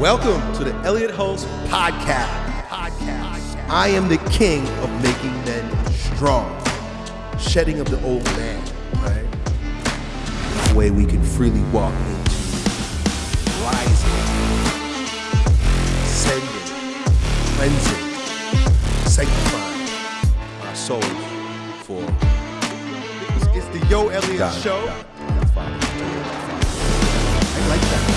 Welcome to the Elliot Hulse Podcast. Podcast. I am the king of making men strong, shedding of the old man, right? The way we can freely walk into rising, ascending, cleansing, sanctifying our souls for. It's, the Yo Elliott Got it, Show. got it. That's fine. I like that.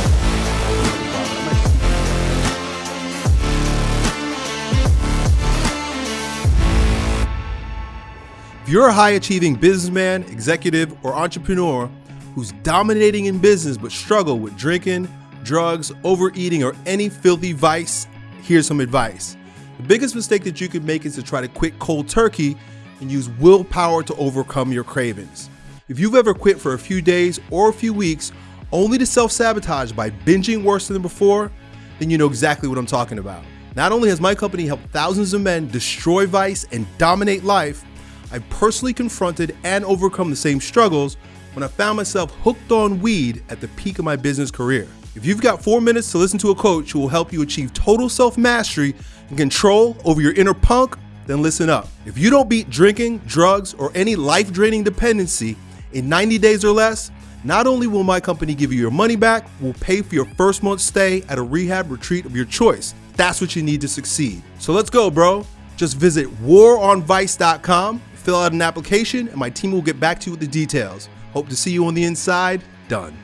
You're a high achieving businessman, executive, or entrepreneur who's dominating in business but struggle with drinking, drugs, overeating, or any filthy vice, here's some advice. The biggest mistake that you could make is to try to quit cold turkey and use willpower to overcome your cravings. If you've ever quit for a few days or a few weeks only to self sabotage by binging worse than before, then you know exactly what I'm talking about. Not only has my company helped thousands of men destroy vice and dominate life, I personally confronted and overcome the same struggles when I found myself hooked on weed at the peak of my business career. If you've got four minutes to listen to a coach who will help you achieve total self mastery and control over your inner punk, then listen up. If you don't beat drinking, drugs, or any life draining dependency in 90 days or less, not only will my company give you your money back, we'll pay for your first month's stay at a rehab retreat of your choice. That's what you need to succeed. So let's go, bro. Just visit waronvice.com, fill out an application, and my team will get back to you with the details. Hope to see you on the inside. Done.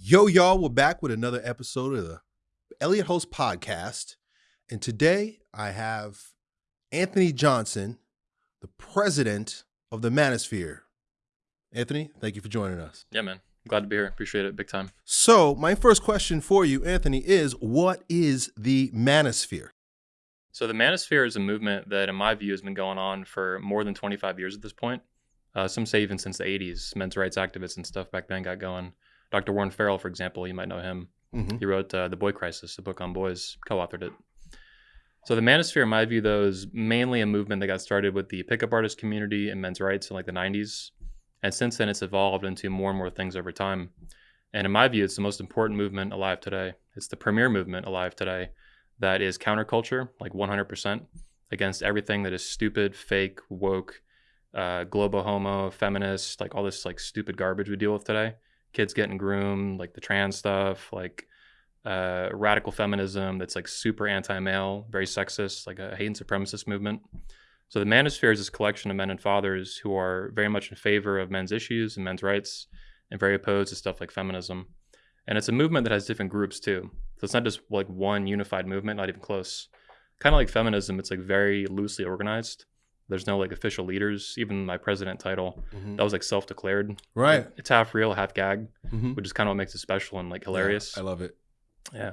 Yo, y'all, we're back with another episode of the Elliot Hulse Podcast. And today I have Anthony Johnson, the president of the Manosphere. Anthony, thank you for joining us. Yeah, man. Glad to be here. Appreciate it big time. So, my first question for you, Anthony, is what is the Manosphere? So, the Manosphere is a movement that, in my view, has been going on for more than 25 years at this point. Uh, some say even since the 80s. Men's rights activists and stuff back then got going. Dr. Warren Farrell, for example, you might know him. Mhm. He wrote uh, The Boy Crisis, a book on boys, co authored it. So, the Manosphere, in my view, though, is mainly a movement that got started with the pickup artist community and men's rights in like the 90s. And since then, it's evolved into more and more things over time. And in my view, it's the most important movement alive today. It's the premier movement alive today that is counterculture, like 100%, against everything that is stupid, fake, woke, uh, globo homo, feminist, like all this like stupid garbage we deal with today. Kids getting groomed, like the trans stuff, like uh, radical feminism that's like super anti-male, very sexist, like a hate and supremacist movement. So the Manosphere is this collection of men and fathers who are very much in favor of men's issues and men's rights, and very opposed to stuff like feminism. And it's a movement that has different groups too. So it's not just like one unified movement, not even close. Kind of like feminism, it's like very loosely organized. There's no like official leaders. Even my president title, Mhm. that was like self-declared. Right. It's half real, half gag, Mhm. which is kind of what makes it special and like hilarious. Yeah, I love it. Yeah.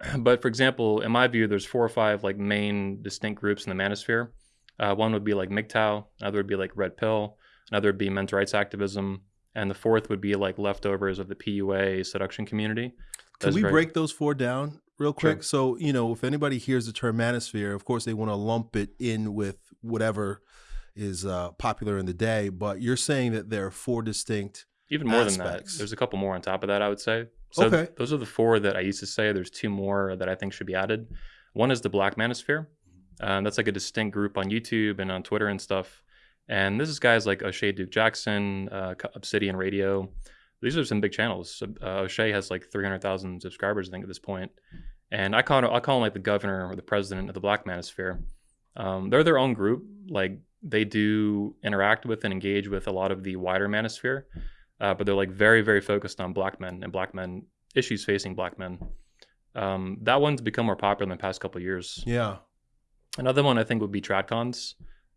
But for example, in my view, there's four or five like main distinct groups in the manosphere. Uh, one would be like MGTOW, another would be like Red Pill, another would be men's rights activism, and the fourth would be like leftovers of the PUA seduction community. Can we break those four down real quick? Sure. So, you know, if anybody hears the term manosphere, of course they want to lump it in with whatever is uh, popular in the day, but you're saying that there are four distinct. Even more than that, there's a couple more on top of that, I would say. So Okay. those are the four that I used to say. There's two more that I think should be added. One is the Black Manosphere. Um, that's like a distinct group on YouTube and on Twitter and stuff. And this is guys like O'Shea Duke Jackson, uh, Obsidian Radio. These are some big channels. Uh, O'Shea has like 300,000 subscribers, I think, at this point. And I call, I call him like the governor or the president of the Black Manosphere. Um, they're their own group. Like they do interact with and engage with a lot of the wider manosphere, uh, but they're like very, very focused on black men and black men issues facing black men. Um, that one's become more popular in the past couple of years. Yeah. Another one I think would be tradcons.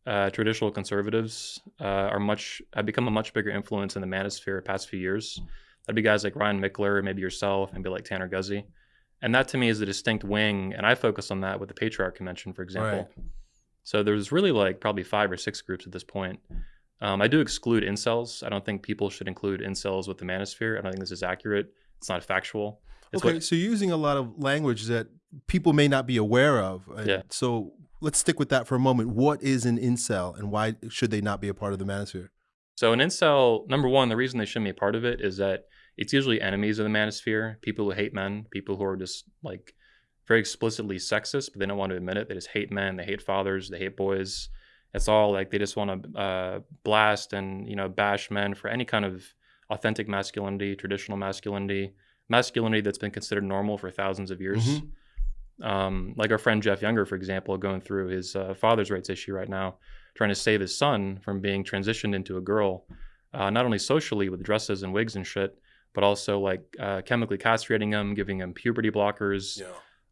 Uh, traditional conservatives uh, are much have become a much bigger influence in the manosphere the past few years. That'd be guys like Ryan Michler, maybe yourself, maybe like Tanner Guzy. And that to me is a distinct wing, and I focus on that with the Patriarch Convention, for example. So there's really like probably five or six groups at this point. Um, I do exclude incels. I don't think people should include incels with the manosphere. I don't think this is accurate. It's not factual. It's okay, what- so you're using a lot of language that people may not be aware of. Yeah. So let's stick with that for a moment. What is an incel and why should they not be a part of the manosphere? So an incel, number one, the reason they shouldn't be a part of it is that it's usually enemies of the manosphere, people who hate men, people who are just like very explicitly sexist, but they don't want to admit it. They just hate men, they hate fathers, they hate boys. It's all like they just want to uh, blast and you know bash men for any kind of authentic masculinity, traditional masculinity, masculinity that's been considered normal for thousands of years. Mhm. Um, like our friend Jeff Younger, for example, going through his uh, father's rights issue right now, trying to save his son from being transitioned into a girl, uh, not only socially with dresses and wigs and shit, but also like uh, chemically castrating him, giving him puberty blockers, Yeah.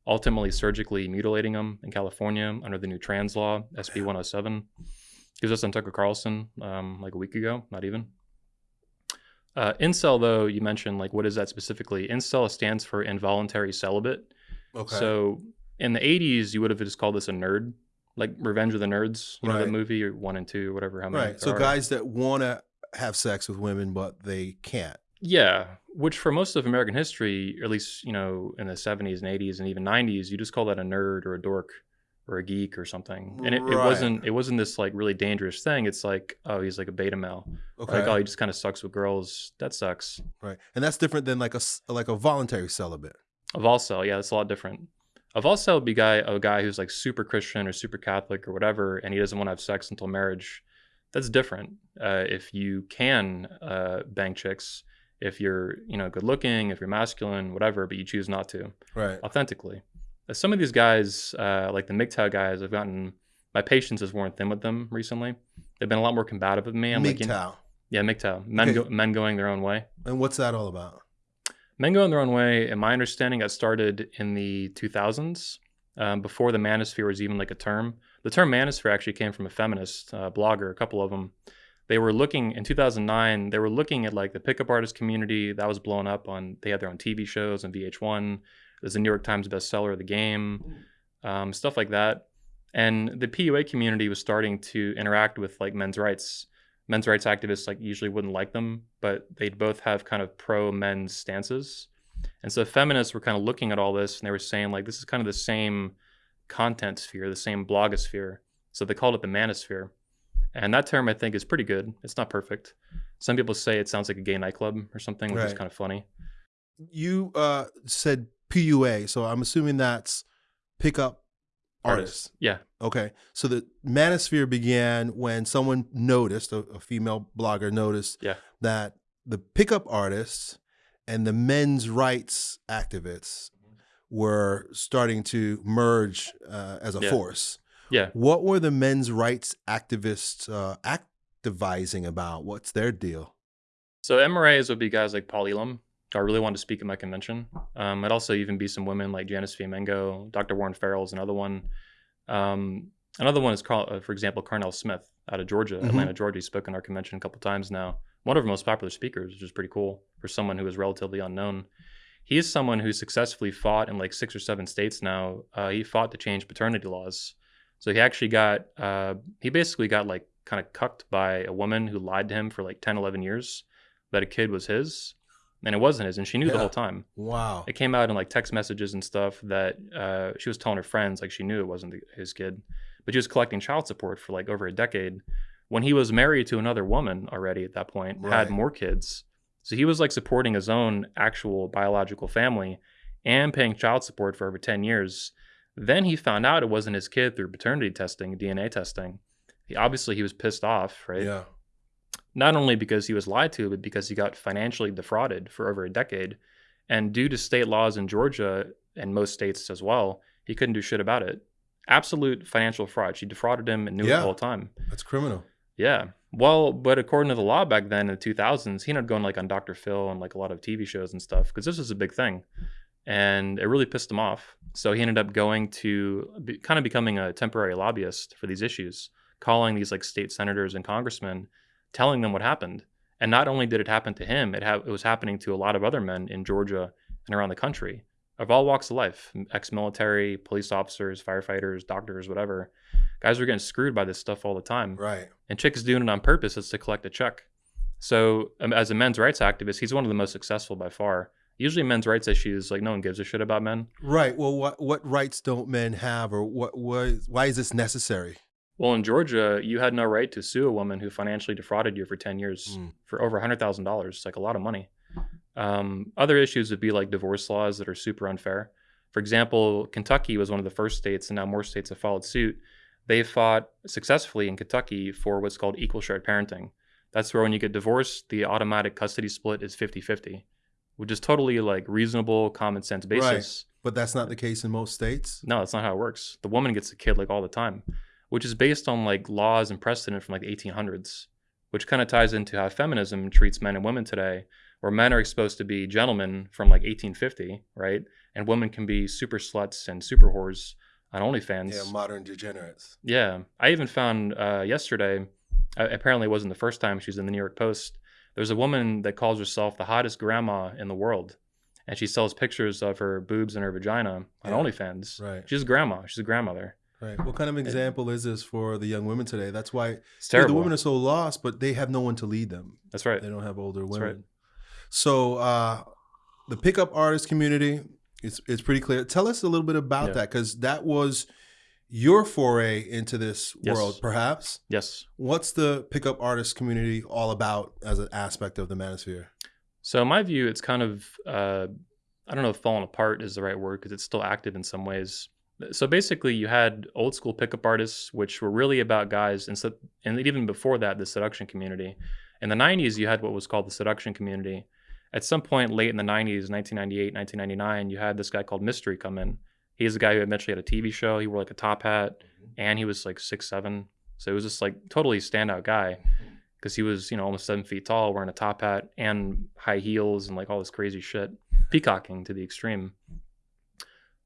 ultimately surgically mutilating him in California under the new trans law, SB 107. He was just on Tucker Carlson um, like a week ago, not even. Uh, incel, though, you mentioned, like, what is that specifically? Incel stands for involuntary celibate. Okay. So in the 80s, you would have just called this a nerd, like Revenge of the Nerds, you know, the movie, or one and two, whatever. How many right. So are. guys that want to have sex with women but they can't. Yeah, which for most of American history, at least you know in the 70s and 80s and even 90s, you just call that a nerd or a dork or a geek or something, and it, it wasn't it wasn't this like really dangerous thing. It's like oh he's like a beta male, Okay. like oh he just kind of sucks with girls. That sucks. right. And that's different than like a like a voluntary celibate. A Volcel, yeah, that's a lot different. A Volcel would be guy a guy who's like super Christian or super Catholic or whatever, and he doesn't want to have sex until marriage. That's different. Uh, if you can uh, bang chicks, if you're you know good looking, if you're masculine, whatever, but you choose not to. Right. authentically. Uh, Some of these guys, uh, like the MGTOW guys, I've gotten my patience has worn thin with them recently. They've been a lot more combative with me. I'm like, you know- yeah, MGTOW, men, Okay. go, men going their own way. And what's that all about? Men Go going their own way, in my understanding, got started in the 2000s, um, before the manosphere was even like a term. The term manosphere actually came from a feminist uh, blogger, a couple of them. They were looking in 2009. They were looking at like the pickup artist community that was blowing up on. They had their own TV shows on VH1. There's a New York Times bestseller of the game, um, stuff like that. And the PUA community was starting to interact with like men's rights. Men's rights activists like usually wouldn't like them, but they'd both have kind of pro men's stances. And so feminists were kind of looking at all this and they were saying like this is kind of the same content sphere, the same blogosphere. So they called it the manosphere. And that term I think is pretty good. It's not perfect. Some people say it sounds like a gay nightclub or something, which is kind of funny. You uh said PUA, so I'm assuming that's pickup artists. Yeah. Okay. So the manosphere began when someone noticed, a, a female blogger noticed Yeah. that the pickup artists and the men's rights activists were starting to merge uh, as a Yeah. force. Yeah. What were the men's rights activists uh, activizing about? What's their deal? So MRAs would be guys like Paul Elam, I really wanted to speak at my convention. Um, it'd also even be some women like Janice Fiamengo, Dr. Warren Farrell is another one. Um, another one is, Carl, uh, for example, Carnell Smith out of Georgia, Mhm. Atlanta, Georgia. He's spoken at our convention a couple times now. One of our most popular speakers, which is pretty cool for someone who is relatively unknown. He is someone who successfully fought in like six or seven states now. Uh, he fought to change paternity laws. So he actually got, uh, he basically got like kind of cucked by a woman who lied to him for like 10, 11 years that a kid was his. And it wasn't his. And she knew the whole time. Wow. It came out in like text messages and stuff that uh, she was telling her friends like she knew it wasn't the, his kid, but she was collecting child support for like over a decade. When he was married to another woman already at that point, Right. had more kids, so he was like supporting his own actual biological family and paying child support for over ten years. Then he found out it wasn't his kid through paternity testing, DNA testing. He, obviously, he was pissed off, right? Yeah. Not only because he was lied to, but because he got financially defrauded for over a decade. And due to state laws in Georgia and most states as well, he couldn't do shit about it. Absolute financial fraud. She defrauded him and knew it Yeah. the whole time. That's criminal. Yeah. Well, but according to the law back then in the 2000s, he ended up going like on Dr. Phil and like a lot of TV shows and stuff because this was a big thing. And it really pissed him off. So he ended up going to be, kind of becoming a temporary lobbyist for these issues, calling these like state senators and congressmen, telling them what happened. And not only did it happen to him, it, ha- it was happening to a lot of other men in Georgia and around the country of all walks of life ex military, police officers, firefighters, doctors, whatever. Guys were getting screwed by this stuff all the time Right. and Chick is doing it on purpose. It's to collect a check. So, um, as a men's rights activist, he's one of the most successful by far. Usually, men's rights issues like no one gives a shit about men. Right. Well, what what rights don't men have, or what what why is this necessary? Well, in Georgia, you had no right to sue a woman who financially defrauded you for ten years Mm. for over hundred thousand dollars. It's Like a lot of money. Um, other issues would be like divorce laws that are super unfair. For example, Kentucky was one of the first states, and now more states have followed suit. They fought successfully in Kentucky for what's called equal shared parenting. That's where when you get divorced, the automatic custody split is 50 50, which is totally like reasonable, common sense basis. But that's not the case in most states. No, that's not how it works. The woman gets the kid like all the time, which is based on like laws and precedent from like the 1800s, which kind of ties into how feminism treats men and women today, where men are supposed to be gentlemen from like 1850, right? And women can be super sluts and super whores on OnlyFans. Yeah, modern degenerates. Yeah, I even found uh, yesterday. Uh, apparently, it wasn't the first time she's in the New York Post. There's a woman that calls herself the hottest grandma in the world, and she sells pictures of her boobs and her vagina on Yeah. OnlyFans. Right. She's a grandma. She's a grandmother. Right. What kind of example is this for the young women today? That's why the women are so lost, but they have no one to lead them. That's right. They don't have older women. right. So uh, the pickup artist community, it's it's pretty clear. Tell us a little bit about Yeah. that because that was your foray into this Yes. world, perhaps. Yes. What's the pickup artist community all about as an aspect of the manosphere? So in my view, it's kind of uh, I don't know if falling apart is the right word because it's still active in some ways. So basically, you had old school pickup artists, which were really about guys, and so and even before that, the seduction community. In the '90s, you had what was called the seduction community. At some point late in the '90s, 1998, 1999, you had this guy called Mystery come in. He's the guy who eventually had a TV show. He wore like a top hat, mm-hmm. and he was like six seven. So it was just like totally standout guy mm-hmm. because he was you know almost seven feet tall, wearing a top hat and high heels and like all this crazy shit, peacocking to the extreme.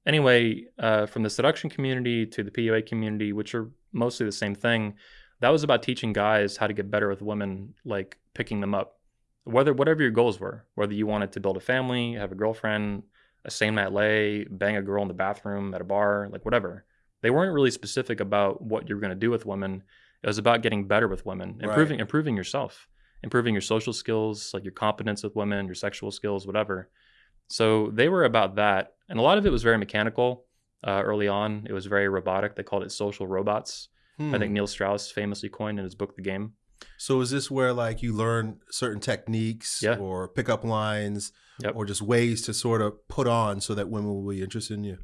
Anyway, uh, from the seduction community to the PUA community, which are mostly the same thing, that was about teaching guys how to get better with women, like picking them up, whether whatever your goals were, whether you wanted to build a family, have a girlfriend, a same night lay, bang a girl in the bathroom at a bar, like whatever. They weren't really specific about what you were going to do with women. It was about getting better with women, Right. improving improving yourself, improving your social skills, like your competence with women, your sexual skills, whatever. So they were about that, and a lot of it was very mechanical. Uh, early on, it was very robotic. They called it social robots. I Hmm. think Neil Strauss famously coined in his book The Game. So is this where like you learn certain techniques Yeah. or pickup lines Yep. or just ways to sort of put on so that women will be interested in you?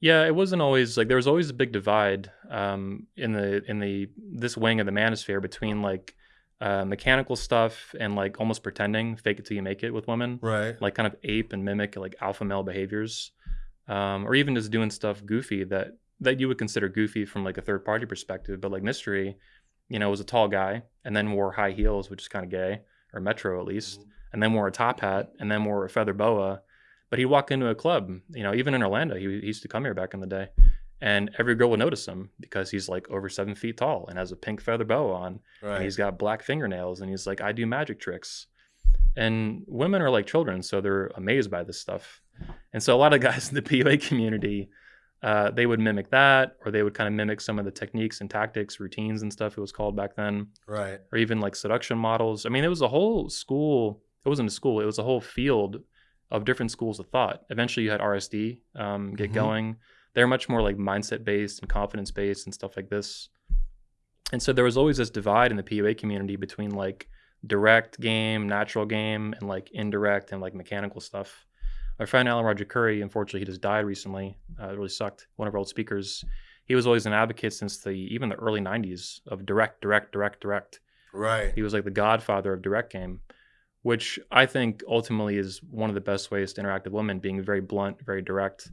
Yeah, it wasn't always like there was always a big divide um, in the in the this wing of the manosphere between like uh, mechanical stuff and like almost pretending, fake it till you make it with women, Right. like kind of ape and mimic like alpha male behaviors, um, or even just doing stuff goofy that that you would consider goofy from like a third party perspective, but like mystery, you know, was a tall guy and then wore high heels, which is kind of gay, or metro at least, and then wore a top hat and then wore a feather boa. But he'd walk into a club, you know, even in Orlando, he, he used to come here back in the day, and every girl will notice him because he's like over seven feet tall and has a pink feather boa on, and Right. he's got black fingernails, and he's like, I do magic tricks. And women are like children, so they're amazed by this stuff. And so a lot of guys in the PUA community, uh, they would mimic that, or they would kind of mimic some of the techniques and tactics, routines and stuff it was called back then Right. or even like seduction models. I mean, it was a whole school. It wasn't a school. It was a whole field of different schools of thought. Eventually, you had RSD um, get Mhm. going. They're much more like mindset based and confidence based and stuff like this. And so there was always this divide in the PUA community between like direct game, natural game, and like indirect and like mechanical stuff. Our friend Alan Roger Currie, unfortunately, he just died recently. Uh, it really sucked. One of our old speakers. He was always an advocate since the even the early '90s of direct, direct, direct, direct. Right. He was like the godfather of direct game, which I think ultimately is one of the best ways to interact with women, being very blunt, very direct,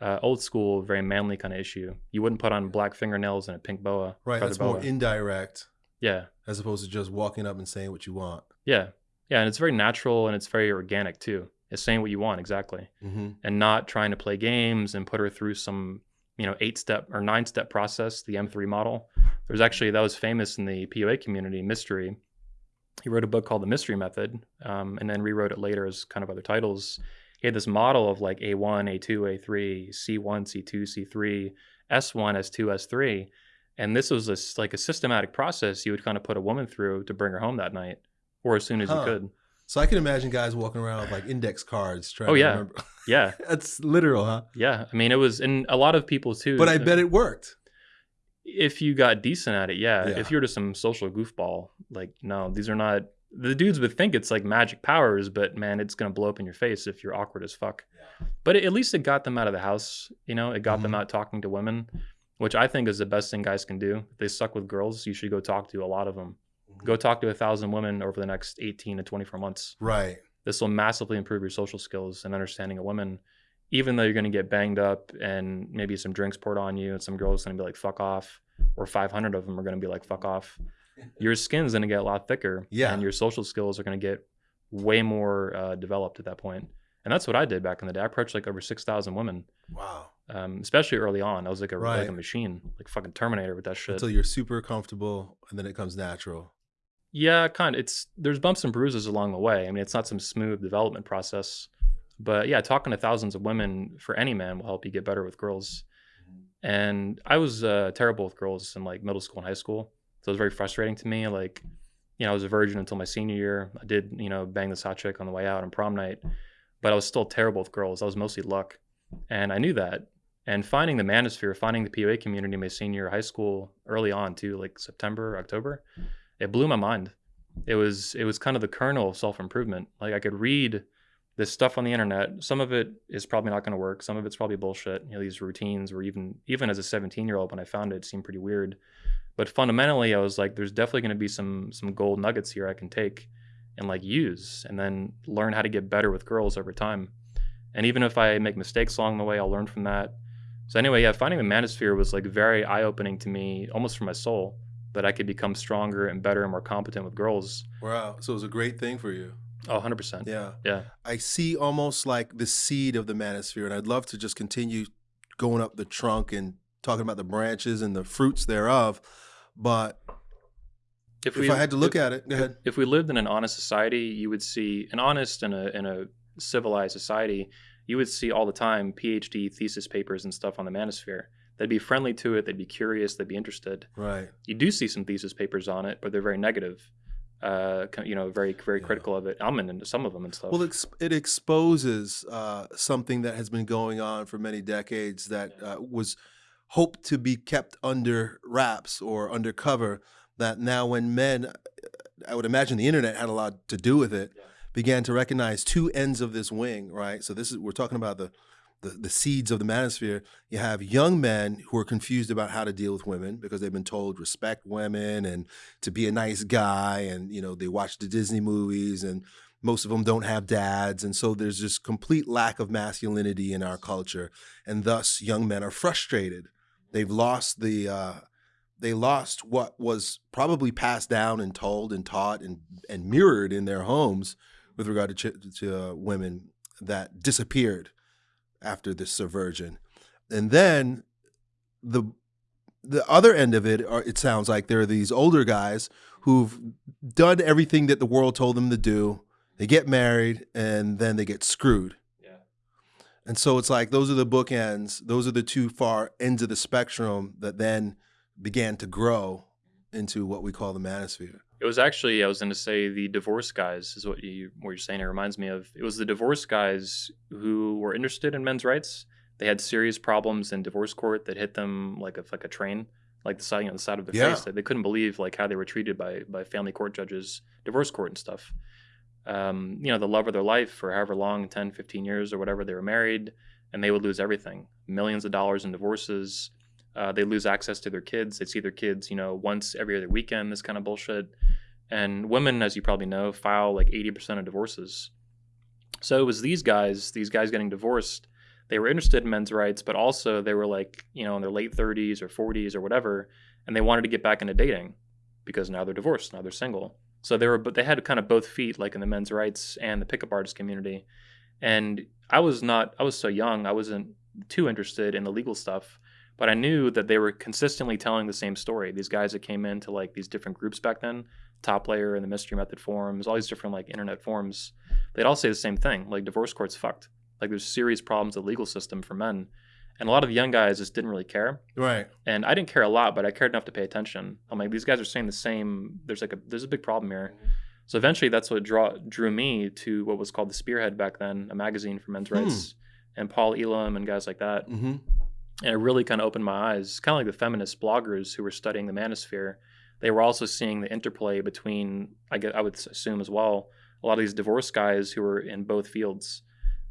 uh, old school, very manly kind of issue. You wouldn't put on black fingernails and a pink boa. Right. That's more indirect yeah, as opposed to just walking up and saying what you want. yeah, yeah, and it's very natural and it's very organic too. It's saying what you want exactly, Mm-hmm. and not trying to play games and put her through some you know eight step or nine step process, the M3 model. There's actually that was famous in the PUA community, Mystery. He wrote a book called The Mystery Method, um, and then rewrote it later as kind of other titles. He had this model of like A1, A2, A3, C1, C2, C3, S1, S2, S3, and this was a like a systematic process you would kind of put a woman through to bring her home that night, or as soon as Huh. you could. So I can imagine guys walking around with like index cards trying Oh, to yeah. remember. Yeah, That's literal, huh? yeah. I mean, it was, and a lot of people too. But I uh, bet it worked. if you got decent at it, yeah. Yeah. If you're just some social goofball, like no, these are not the dudes would think it's like magic powers, but man, it's gonna blow up in your face if you're awkward as fuck. But at least it got them out of the house. You know, it got them Mhm. out talking to women, which I think is the best thing guys can do. If they suck with girls, you should go talk to a lot of them. Go talk to a thousand women over the next 18 to 24 months. Right. This will massively improve your social skills and understanding of women. Even though you're going to get banged up and maybe some drinks poured on you, and some girls going to be like "fuck off," or 500 of them are going to be like "fuck off," your skin's going to get a lot thicker, Yeah. and your social skills are going to get way more uh, developed at that point. And that's what I did back in the day. I approached like over 6,000 women, Wow. um, especially early on. I was like a like Right. a machine, like fucking Terminator with that shit. Until you're super comfortable and then it comes natural. Yeah, kind of. It's there's bumps and bruises along the way. I mean, it's not some smooth development process, but yeah, talking to thousands of women for any man will help you get better with girls. And I was uh, terrible with girls in like middle school and high school, so it was very frustrating to me. Like, you know, I was a virgin until my senior year. I did, you know, bang this hot chick on the way out on prom night, but I was still terrible with girls. I was mostly luck, and I knew that. And finding the manosphere, finding the PUA community my senior high school early on too, like September, October, it blew my mind. It was it was kind of the kernel of self improvement. Like I could read this stuff on the internet. Some of it is probably not going to work. Some of it's probably bullshit. You know, these routines were even even as a 17 year old when I found it, it seemed pretty weird. But fundamentally, I was like, there's definitely going to be some some gold nuggets here I can take and like use, and then learn how to get better with girls over time. And even if I make mistakes along the way, I'll learn from that. So anyway, yeah, finding the manosphere was like very eye opening to me, almost for my soul, that I could become stronger and better and more competent with girls. Wow. So it was a great thing for you. Oh, 100%. Yeah. Yeah. I see almost like the seed of the manosphere, and I'd love to just continue going up the trunk and talking about the branches and the fruits thereof. But if, I had to look if, at it, go ahead. if we lived in an honest society, you would see an honest and a, and a civilized society, you would see all the time PhD thesis papers and stuff on the manosphere. They'd be friendly to it. They'd be curious. They'd be interested. Right. You do see some thesis papers on it, but they're very negative. Uh, you know, very very Yeah. critical of it. I'm into some of them and stuff. Well, ex- it exposes uh, something that has been going on for many decades that uh, was hoped to be kept under wraps or undercover. That now, when men, I would imagine the internet had a lot to do with it, Yeah. began to recognize two ends of this wing, right? So this is we're talking about the, the the seeds of the manosphere. You have young men who are confused about how to deal with women because they've been told respect women and to be a nice guy, and you know they watch the Disney movies and most of them don't have dads. And so there's this complete lack of masculinity in our culture. And thus young men are frustrated. They've lost the uh, they lost what was probably passed down and told and taught and, and mirrored in their homes with regard to, to uh, women that disappeared after the subversion. And then the the other end of it are, it sounds like there are these older guys who've done everything that the world told them to do. They get married and then they get screwed. Yeah. and so it's like those are the bookends. Those are the two far ends of the spectrum that then began to grow into what we call the manosphere It was actually I was going to say the divorce guys is what you what you're saying. It reminds me of it was the divorce guys who were interested in men's rights. They had serious problems in divorce court that hit them like a like a train, like the side know, the side of the Yeah. face. They couldn't believe like how they were treated by by family court judges, divorce court and stuff. Um, you know, the love of their life for however long, 10, 15 years or whatever they were married, and they would lose everything, millions of dollars in divorces. Uh, they lose access to their kids. They see their kids, you know, once every other weekend. This kind of bullshit. And women, as you probably know, file like 80% of divorces. So it was these guys, these guys getting divorced. They were interested in men's rights, but also they were like, you know, in their late 30s or 40s or whatever, and they wanted to get back into dating because now they're divorced, now they're single. So they were, but they had kind of both feet, like in the men's rights and the pickup artist community. And I was not, I was so young, I wasn't too interested in the legal stuff, but I knew that they were consistently telling the same story. These guys that came into like these different groups back then, Top Layer and the Mystery Method forums, all these different like internet forums, they'd all say the same thing. Like divorce court's fucked. Like there's serious problems with the legal system for men. And a lot of the young guys just didn't really care. right And I didn't care a lot, but I cared enough to pay attention. I'm like, these guys are saying the same. There's like a there's a big problem here. So eventually, that's what draw, drew me to what was called the Spearhead back then, a magazine for men's Hmm. rights, and Paul Elam and guys like that. mm-hmm. And it really kind of opened my eyes, kind of like the feminist bloggers who were studying the manosphere. they were also seeing the interplay between, I get, I would assume as well, a lot of these divorce guys who were in both fields,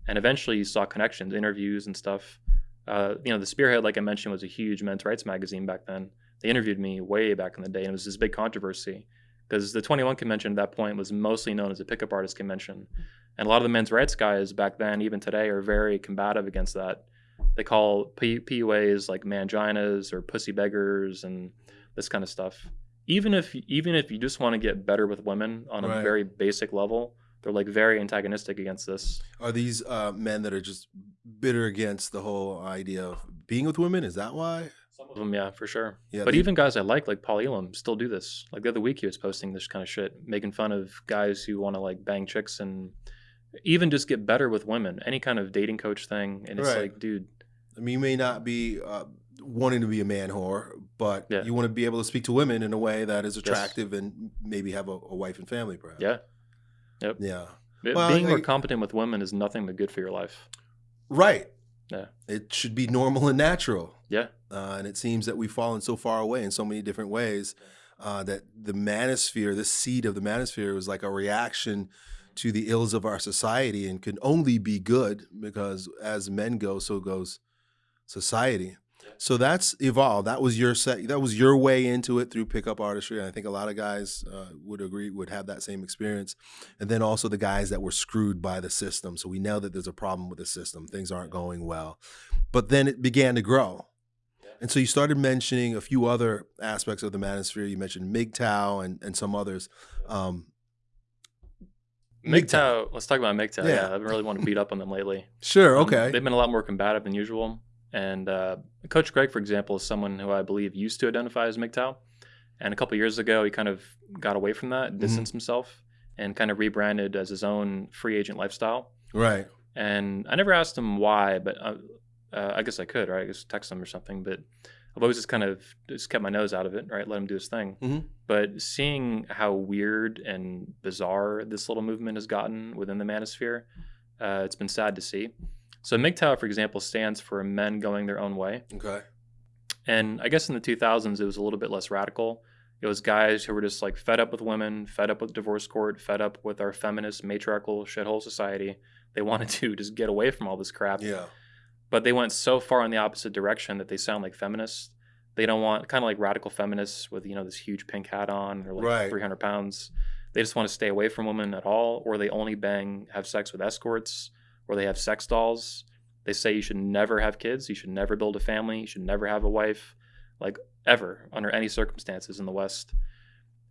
and eventually you saw connections, interviews, and stuff. Uh, you know, the Spearhead, like I mentioned, was a huge men's rights magazine back then. They interviewed me way back in the day, and it was this big controversy because the 21 convention at that point was mostly known as a pickup artist convention. And a lot of the men's rights guys back then, even today, are very combative against that. They call P- PUAs like manginas or pussy beggars and this kind of stuff. Even if even if you just want to get better with women on a Right. very basic level, they're like very antagonistic against this. Are these uh, men that are just bitter against the whole idea of being with women? Is that why? Some of them, yeah, for sure. Yeah, but they- even guys I like, like Paul Elam, still do this. Like the other week, he was posting this kind of shit, making fun of guys who want to like bang chicks and even just get better with women. Any kind of dating coach thing, and it's Right. like, dude, I mean, you may not be uh, wanting to be a man whore, but Yeah. you want to be able to speak to women in a way that is attractive and maybe have a, a wife and family, perhaps. yeah, Yeah. Be- Well, being more competent with women is nothing but good for your life. Right. Yeah. It should be normal and natural. Yeah, Uh, and it seems that we've fallen so far away in so many different ways uh, that the manosphere, this seed of the manosphere, was like a reaction to the ills of our society and can only be good because as men go, so goes society. So that's evolved. That was your set. That was your way into it through pickup artistry, and I think a lot of guys uh, would agree would have that same experience. And then also the guys that were screwed by the system. So we know that there's a problem with the system. Things aren't going well. But then it began to grow. And so you started mentioning a few other aspects of the manosphere. You mentioned MGTOW and, and some others. Um, MGTOW. Let's talk about MGTOW. Yeah. Yeah, I've really want to beat up on them lately. Sure. Um, Okay. they've been a lot more combative than usual. And uh, Coach Greg, for example, is someone who I believe used to identify as MGTOW. And a couple years ago, he kind of got away from that, Mm-hmm. distanced himself, and kind of rebranded as his own free agent lifestyle. right. And I never asked him why, but uh, uh, I guess I could, right? I guess text him or something. But I've always just kind of just kept my nose out of it, right? Let him do his thing. Mhm. But seeing how weird and bizarre this little movement has gotten within the manosphere, uh, it's been sad to see. So MGTOW, for example, stands for men going their own way. Okay. And I guess in the 2000s, it was a little bit less radical. It was guys who were just like fed up with women, fed up with divorce court, fed up with our feminist, matriarchal shithole society. They wanted to just get away from all this crap. Yeah. But they went so far in the opposite direction that they sound like feminists. They don't want kind of like radical feminists with you know this huge pink hat on or like Right. 300 pounds. They just want to stay away from women at all, or they only bang, have sex with escorts, or they have sex dolls. They say you should never have kids, you should never build a family, you should never have a wife, like ever under any circumstances in the West.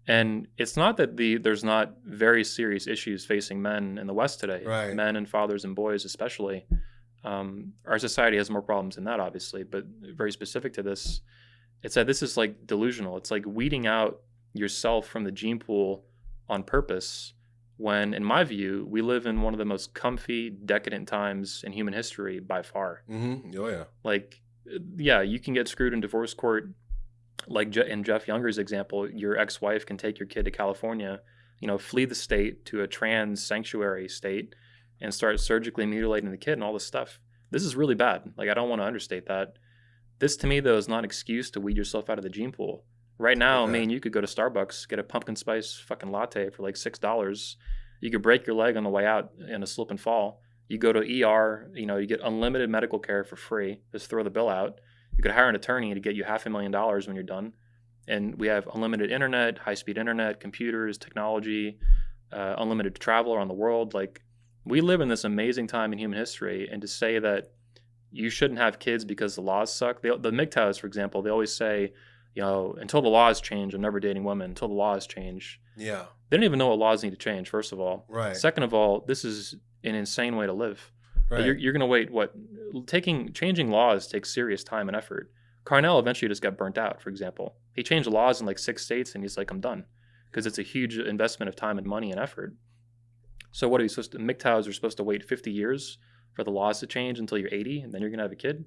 And it's not that the there's not very serious issues facing men in the West today, Right. men and fathers and boys especially. Um, our society has more problems than that, obviously, but very specific to this, it's that this is like delusional. It's like weeding out yourself from the gene pool on purpose. When, in my view, we live in one of the most comfy, decadent times in human history by far. Mm-hmm. Oh yeah. Like, yeah, you can get screwed in divorce court. Like in Jeff Younger's example, your ex-wife can take your kid to California, you know, flee the state to a trans sanctuary state, and start surgically mutilating the kid and all this stuff. This is really bad. Like, I don't want to understate that. This to me though is not an excuse to weed yourself out of the gene pool. Right now, Okay. I mean, you could go to Starbucks, get a pumpkin spice fucking latte for like six dollars. You could break your leg on the way out in a slip and fall. You go to ER, you know, you get unlimited medical care for free. Just throw the bill out. You could hire an attorney to get you half a million dollars when you're done. And we have unlimited internet, high speed internet, computers, technology, uh, unlimited travel around the world. Like, we live in this amazing time in human history. And to say that you shouldn't have kids because the laws suck, they, the MGTOWs, for example, they always say, you know, until the laws change, I'm never dating women, until the laws change. Yeah. They don't even know what laws need to change, first of all. Right. Second of all, this is an insane way to live. right. You're, you're going to wait. What taking changing laws takes serious time and effort. Carnell eventually just got burnt out. For example, he changed laws in like six states, and he's like, "I'm done," because it's a huge investment of time and money and effort. So what are you supposed to? MGTOWs are supposed to wait 50 years for the laws to change until you're 80, and then you're going to have a kid.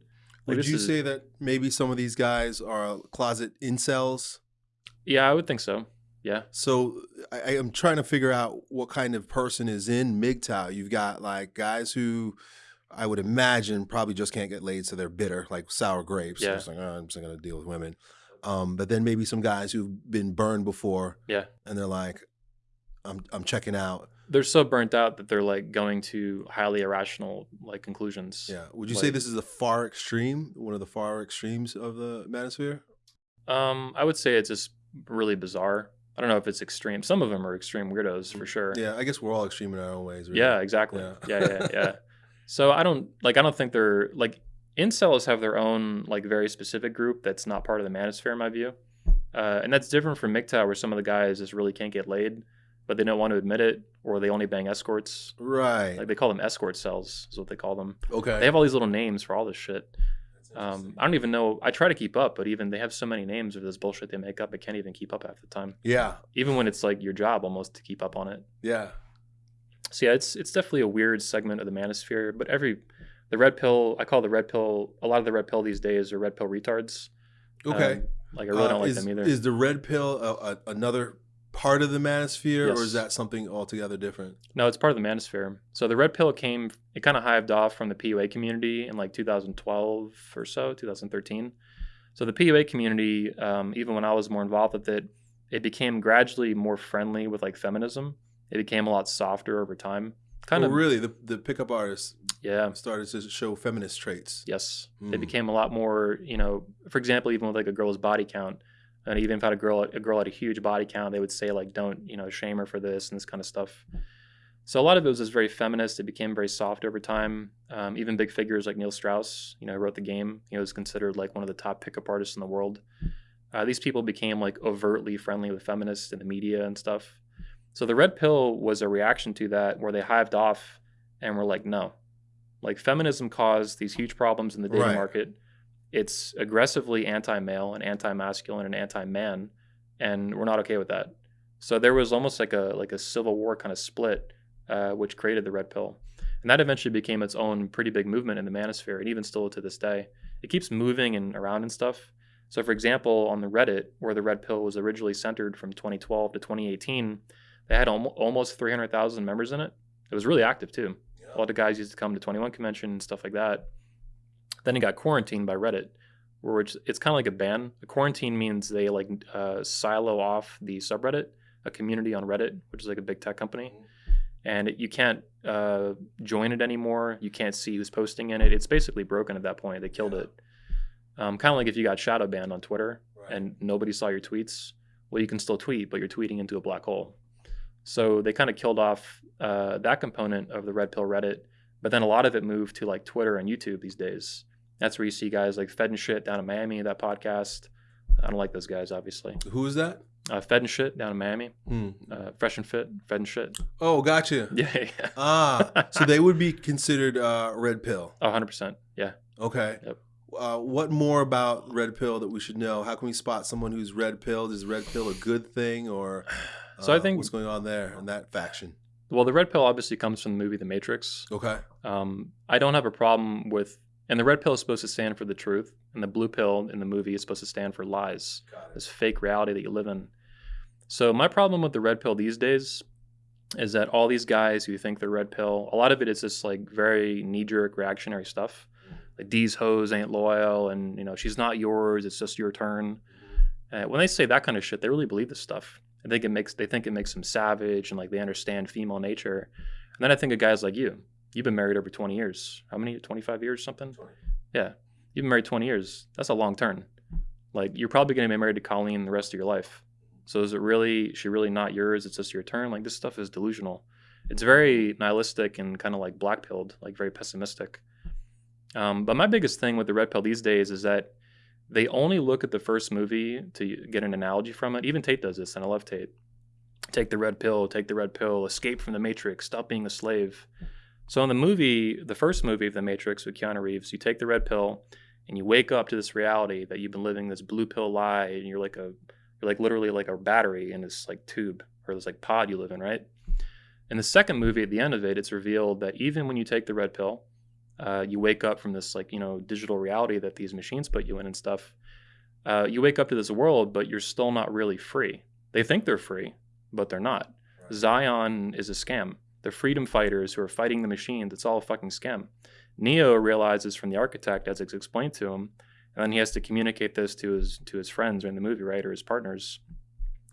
Like, Would you is- say that maybe some of these guys are closet incels? Yeah, I would think so. Yeah, So I, am trying to figure out what kind of person is in MGTOW. You've got like guys who I would imagine probably just can't get laid, so they're bitter, like sour grapes. Yeah. Like, oh, I'm just gonna deal with women. Um, but then maybe some guys who've been burned before, Yeah. and they're like, "I'm I'm checking out." They're so burnt out that they're like going to highly irrational like conclusions. Yeah. Would you say this is the far extreme, one of the far extremes of the manosphere? Um, I would say it's just really bizarre. I don't know if it's extreme. Some of them are extreme weirdos for sure. Yeah, I guess we're all extreme in our own ways. Really. Yeah, exactly. Yeah. Yeah, yeah, yeah. so I don't like. I don't think they're like incels have their own like very specific group that's not part of the manosphere in my view, uh, and that's different from MGTOW where some of the guys just really can't get laid, but they don't want to admit it, or they only bang escorts. Right. Like they call them escort cells, is what they call them. okay. They have all these little names for all this shit. Um, I don't even know. I try to keep up, but even they have so many names of this bullshit they make up. I can't even keep up half the time. yeah. Even when it's like your job almost to keep up on it. Yeah. So yeah, it's it's definitely a weird segment of the manosphere. But every the red pill, I call the red pill. A lot of the red pill these days are red pill retards. Okay. Um, like I really Uh, don't like is, them either. Is the red pill a, a, another part of the manosphere, or is that something altogether different? no, it's part of the manosphere. So the red pill came. It kind of hived off from the PUA community in like 2012 or so, 2013. So the PUA community, um, even when I was more involved with it, it became gradually more friendly with like feminism. It became a lot softer over time. Kind oh, of, really? The the pickup artists yeah. started to show feminist traits. Yes, they Mm. became a lot more. You know, for example, even with like a girl's body count, and even if had a girl a girl had a huge body count, they would say like, "Don't you know shame her for this" and this kind of stuff. So a lot of it was just very feminist. It became very soft over time. Um, even big figures like Neil Strauss, you know, who wrote the game. He was considered like one of the top pickup artists in the world. Uh, these people became like overtly friendly with feminists in the media and stuff. So the red pill was a reaction to that, where they hived off and were like, no, like feminism caused these huge problems in the dating Right. market. It's aggressively anti-male and anti-masculine and anti-man, and we're not okay with that. So there was almost like a like a civil war kind of split, uh, which created the red pill, and that eventually became its own pretty big movement in the manosphere, and even still to this day, it keeps moving and around and stuff. So, for example, on the Reddit, where the red pill was originally centered from 2012 to 2018, they had almo- almost 300,000 members in it. It was really active too. A lot of guys used to come to 21 convention and stuff like that. Then it got quarantined by Reddit, which it's kind of like a ban. A quarantine means they like uh, silo off the subreddit, a community on Reddit, which is like a big tech company, and it, you can't uh, join it anymore. You can't see who's posting in it. It's basically broken at that point. They killed it. Um, kind of like if you got shadow banned on Twitter and nobody saw your tweets. Well, you can still tweet, but you're tweeting into a black hole. So they kind of killed off uh, that component of the red pill Reddit, but then a lot of it moved to like Twitter and YouTube these days. That's where you see guys like Fed and Shit down in Miami, that podcast. I don't like those guys, obviously. Who is that? Uh, Fed and Shit down in Miami, Hmm. uh, Fresh and Fit, Fed and Shit. Oh, gotcha. Yeah, yeah. Ah, so they would be considered uh, red pill. Oh, 100%. Yeah. Okay. Yep. Uh, what more about red pill that we should know? How can we spot someone who's red pilled? Is red pill a good thing, or So I uh, think- what's going on there in that faction? Well, the red pill obviously comes from the movie The Matrix. Okay. Um, I don't have a problem with, and the red pill is supposed to stand for the truth, and the blue pill in the movie is supposed to stand for lies, this fake reality that you live in. So my problem with the red pill these days is that all these guys who think they're red pill, a lot of it is just like very knee-jerk reactionary stuff, like these hoes ain't loyal, and you know she's not yours, it's just your turn. Uh, when they say that kind of shit, they really believe this stuff. I think it makes they think it makes them savage and like they understand female nature. And then I think of guys like you. You've been married over 20 years. How many? 25 years, something? Yeah. You've been married 20 years. That's a long turn. Like you're probably going to be married to Colleen the rest of your life. So is it really? She really not yours? It's just your turn. Like this stuff is delusional. It's very nihilistic and kind of like black pilled, like very pessimistic. Um, but my biggest thing with the red pill these days is that they only look at the first movie to get an analogy from it. Even Tate does this, and I love Tate. Take the red pill, take the red pill, escape from the Matrix, stop being a slave. So in the movie, the first movie of the Matrix with Keanu Reeves, you take the red pill and you wake up to this reality that you've been living this blue pill lie and you're like a you're like literally like a battery in this like tube or this like pod you live in, right? In the second movie, at the end of it, it's revealed that even when you take the red pill, uh, you wake up from this like you know digital reality that these machines put you in and stuff. Uh, you wake up to this world, but you're still not really free. They think they're free, but they're not. Zion is a scam. The freedom fighters who are fighting the machines, it's all a fucking scam. Neo realizes from the architect, as it's explained to him, and then he has to communicate this to his to his friends or in the movie, right, or his partners.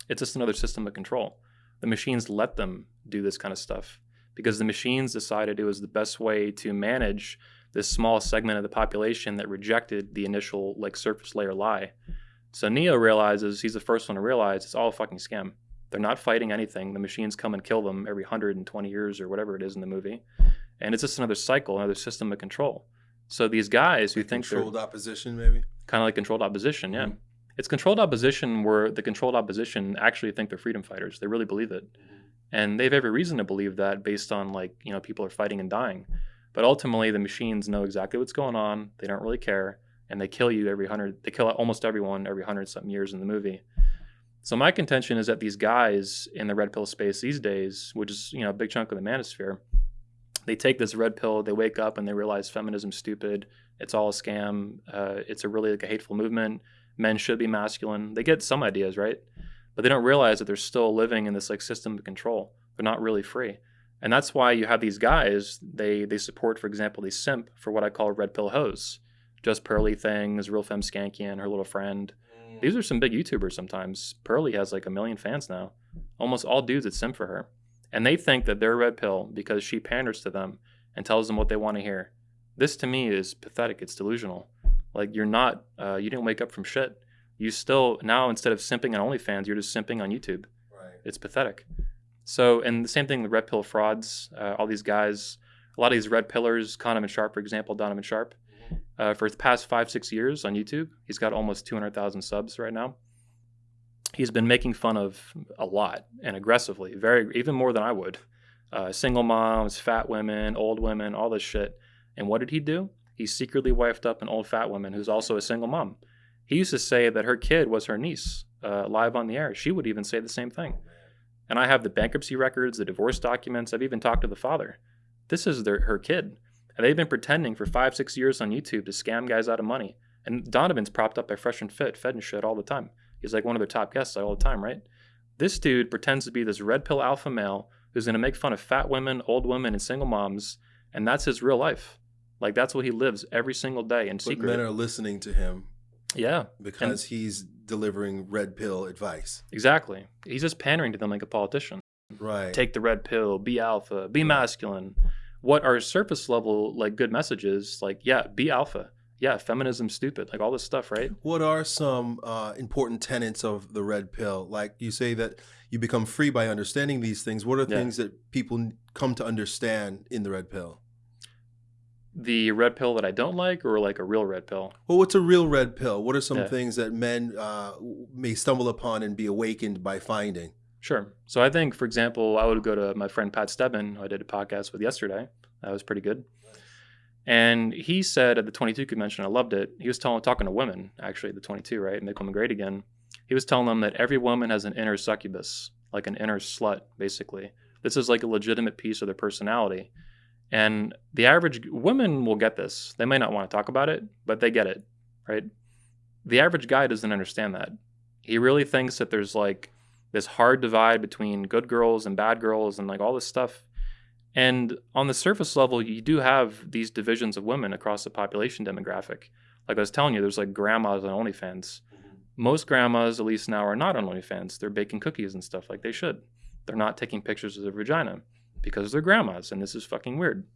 It's just another system of control. The machines let them do this kind of stuff because the machines decided it was the best way to manage this small segment of the population that rejected the initial like surface layer lie. So Neo realizes he's the first one to realize it's all a fucking scam. They're not fighting anything. The machines come and kill them every 120 years or whatever it is in the movie. And it's just another cycle, another system of control. So these guys who think controlled opposition, maybe kind of like controlled opposition, yeah. Mm-hmm. It's controlled opposition where the controlled opposition actually think they're freedom fighters. They really believe it, mm-hmm. and they have every reason to believe that based on like you know people are fighting and dying. But ultimately, the machines know exactly what's going on. They don't really care, and they kill you every hundred. They kill almost everyone every hundred something years in the movie. So my contention is that these guys in the red pill space these days, which is you know a big chunk of the manosphere, they take this red pill, they wake up and they realize feminism's stupid. It's all a scam. Uh, it's a really like a hateful movement. Men should be masculine. They get some ideas right, but they don't realize that they're still living in this like system of control. They're not really free, and that's why you have these guys. They they support, for example, they simp for what I call red pill hoes, just Pearly things, real femme skanky and her little friend. These are some big YouTubers. Sometimes Pearly has like a million fans now. Almost all dudes that simp for her. And they think that they're red pill because she panders to them and tells them what they want to hear. This to me is pathetic. It's delusional. Like you're not, uh, you didn't wake up from shit. You still, now instead of simping on OnlyFans, you're just simping on YouTube. Right. It's pathetic. So, and the same thing with red pill frauds, uh, all these guys, a lot of these red pillars, Donovan Sharpe, for example, Donovan Sharpe. Uh, for the past five, six years on YouTube, he's got almost 200,000 subs right now he's been making fun of a lot and aggressively, very even more than I would. Uh, single moms, fat women, old women, all this shit. And what did he do? He secretly wifed up an old fat woman who's also a single mom. He used to say that her kid was her niece, uh, live on the air. She would even say the same thing. And I have the bankruptcy records, the divorce documents. I've even talked to the father. This is their, her kid. And they've been pretending for five, six years on YouTube to scam guys out of money. And Donovan's propped up by Fresh and Fit, fed and shit all the time. He's like one of their top guests all the time, right? This dude pretends to be this red pill alpha male who's going to make fun of fat women, old women, and single moms, and that's his real life. Like that's what he lives every single day in but secret. Men are listening to him. Yeah, because and he's delivering red pill advice. Exactly. He's just pandering to them like a politician. Right. Take the red pill. Be alpha. Be masculine. What are surface level like good messages? Like yeah, be alpha yeah, feminism stupid, like all this stuff, right? What are some uh, important tenets of the red pill? Like you say that you become free by understanding these things. What are yeah. things that people come to understand in the red pill? The red pill that I don't like, or like a real red pill? Well, what's a real red pill? What are some yeah. things that men uh, may stumble upon and be awakened by finding? Sure. So I think, for example, I would go to my friend Pat Stedman, who I did a podcast with yesterday. That was pretty good. And he said at the 22 convention, I loved it. He was telling, talking to women, actually, the 22, right? Make Women Great Again. He was telling them that every woman has an inner succubus, like an inner slut, basically. This is like a legitimate piece of their personality. And the average women will get this. They may not want to talk about it, but they get it, right? The average guy doesn't understand that. He really thinks that there's like this hard divide between good girls and bad girls and like all this stuff and on the surface level, you do have these divisions of women across the population demographic. Like I was telling you, there's like grandmas on OnlyFans. Mm-hmm. Most grandmas, at least now, are not on OnlyFans. They're baking cookies and stuff like they should. They're not taking pictures of their vagina because they're grandmas, and this is fucking weird.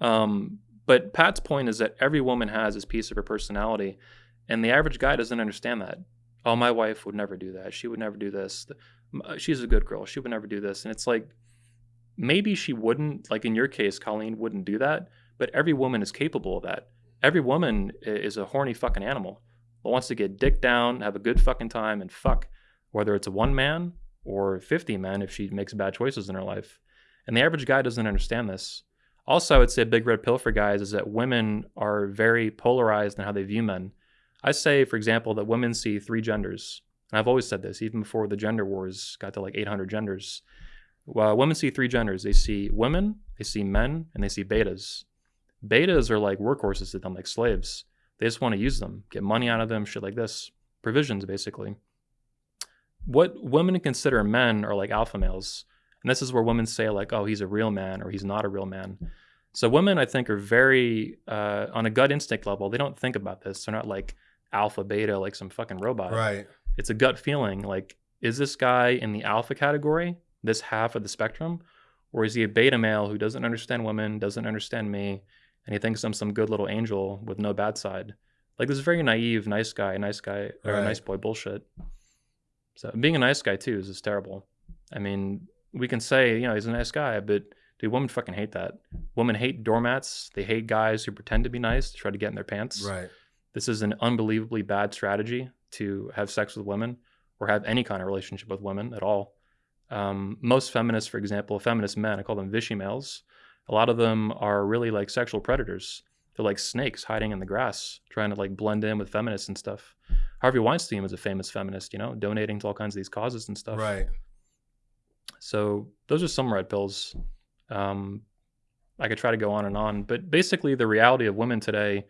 Um, but Pat's point is that every woman has this piece of her personality, and the average guy doesn't understand that. Oh, my wife would never do that. She would never do this. Uh, she's a good girl. She would never do this. And it's like, maybe she wouldn't, like in your case, Colleen wouldn't do that, but every woman is capable of that. Every woman is a horny fucking animal that wants to get dick down, have a good fucking time, and fuck, whether it's a one man or 50 men if she makes bad choices in her life. And the average guy doesn't understand this. Also, I would say a big red pill for guys is that women are very polarized in how they view men. I say, for example, that women see three genders. And I've always said this, even before the gender wars got to like 800 genders. Well, women see three genders. They see women, they see men, and they see betas. Betas are like workhorses to them, like slaves. They just want to use them, get money out of them, shit like this. Provisions, basically. What women consider men are like alpha males. And this is where women say, like, oh, he's a real man or he's not a real man. So women, I think, are very uh, on a gut instinct level. They don't think about this. They're not like alpha, beta, like some fucking robot. Right. It's a gut feeling. Like, is this guy in the alpha category, this half of the spectrum, or is he a beta male who doesn't understand women, doesn't understand me, and he thinks I'm some good little angel with no bad side? Like this very naive, nice guy, nice guy, or Right. nice boy bullshit. So being a nice guy too is just terrible. I mean, we can say, you know, he's a nice guy, but dude, women fucking hate that. Women hate doormats. They hate guys who pretend to be nice to try to get in their pants. Right. This is an unbelievably bad strategy to have sex with women or have any kind of relationship with women at all. Um, most feminists, for example, feminist men, I call them Vichy males. A lot of them are really like sexual predators. They're like snakes hiding in the grass, trying to like blend in with feminists and stuff. Harvey Weinstein was a famous feminist, you know, donating to all kinds of these causes and stuff. Right. So those are some red pills. Um, I could try to go on and on, but basically, the reality of women today,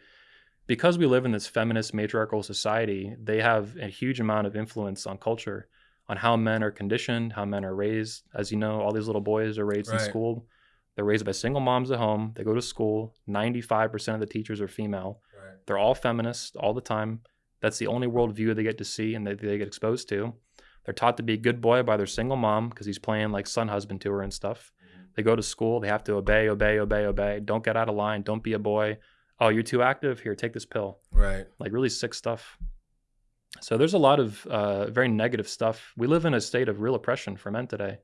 because we live in this feminist matriarchal society, they have a huge amount of influence on culture, on how men are conditioned, how men are raised. As you know, all these little boys are raised in school. They're raised by single moms at home. They go to school. 95% of the teachers are female. Right. They're all feminists all the time. That's the only worldview they get to see and that they get exposed to. They're taught to be a good boy by their single mom because he's playing like son husband to her and stuff. Mm-hmm. They go to school. They have to obey, obey, obey, obey. Don't get out of line. Don't be a boy. Oh, you're too active. Here, take this pill. Right. Like really sick stuff. So there's a lot of uh, very negative stuff. We live in a state of real oppression for men today,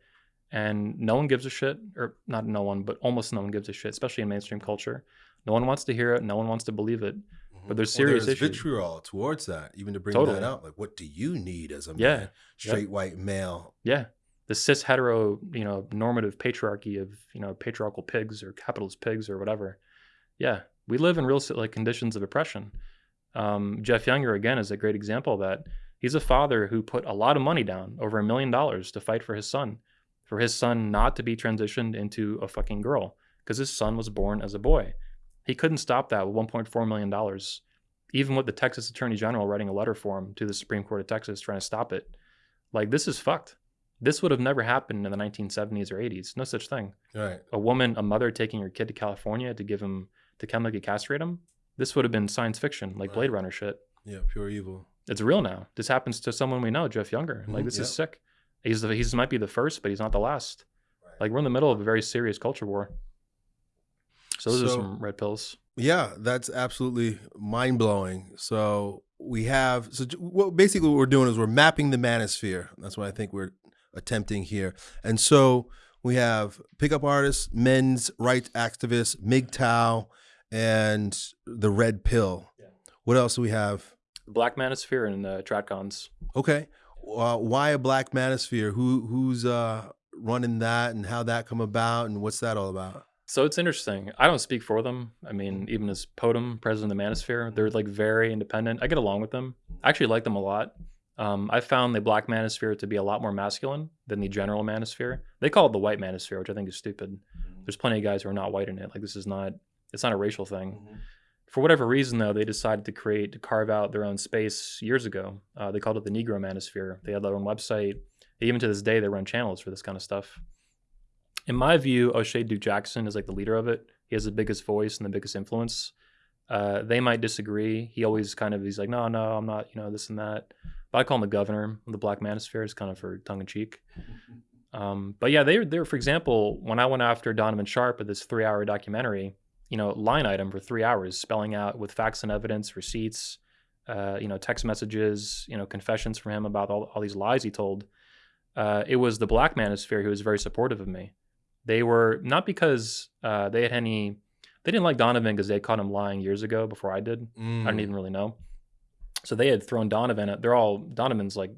and no one gives a shit, or not no one, but almost no one gives a shit, especially in mainstream culture. No one wants to hear it. No one wants to believe it. But there's serious there's issues. vitriol towards that, even to bring Totally. that out. Like, what do you need as a Yeah. man? Straight white male. Yeah. The cis hetero, you know, normative patriarchy of, you know, patriarchal pigs or capitalist pigs or whatever. Yeah. We live in real like conditions of oppression. Um, Jeff Younger, again, is a great example of that. He's a father who put a lot of money down, over a million dollars, to fight for his son, for his son not to be transitioned into a fucking girl, because his son was born as a boy. He couldn't stop that with $1.4 million, even with the Texas Attorney General writing a letter for him to the Supreme Court of Texas trying to stop it. Like, this is fucked. This would have never happened in the 1970s or 80s. No such thing. Right. A woman, a mother taking her kid to California to give him, to chemically castrate him. This would have been science fiction, like Blade Runner shit. Yeah. Pure evil. It's real now. This happens to someone we know, Jeff Younger. Like Mhm, this is sick. He's the, he's might be the first, but he's not the last. Right. Like we're in the middle of a very serious culture war. So those are some red pills. Yeah, that's absolutely mind blowing. So we have so what basically what we're doing is we're mapping the manosphere. That's what I think we're attempting here. And so we have pickup artists, men's rights activists, MGTOW, and the red pill. Yeah. What else do we have? Black Manosphere and uh, TradCons. Okay, uh, why a black manosphere? Who who's uh, running that, and how that come about, and what's that all about? So it's interesting. I don't speak for them. I mean, even as Podum, president of the Manosphere, they're like very independent. I get along with them. I actually like them a lot. Um, I found the Black Manosphere to be a lot more masculine than the general Manosphere. They call it the White Manosphere, which I think is stupid. There's plenty of guys who are not white in it. Like this is not. It's not a racial thing. For whatever reason, though, they decided to create to carve out their own space years ago. Uh, they called it the Negro Manosphere. They had their own website. Even to this day, they run channels for this kind of stuff. In my view, O'Shay Duke Jackson is like the leader of it. He has the biggest voice and the biggest influence. Uh, they might disagree. He always kind of he's like, no, no, I'm not, you know, this and that. But I call him the governor of the Black Manosphere. It's kind of for tongue in cheek. Um, but yeah, they were there. For example, when I went after Donovan Sharpe with this three-hour documentary, you know, line item for three hours, spelling out with facts and evidence, receipts, uh, you know, text messages, you know, confessions from him about all, all these lies he told. Uh, it was the Black Manosphere who was very supportive of me. They were not because uh, they had any. They didn't like Donovan because they caught him lying years ago before I did. I Mm. don't even really know. So they had thrown Donovan. At, they're all Donovan's like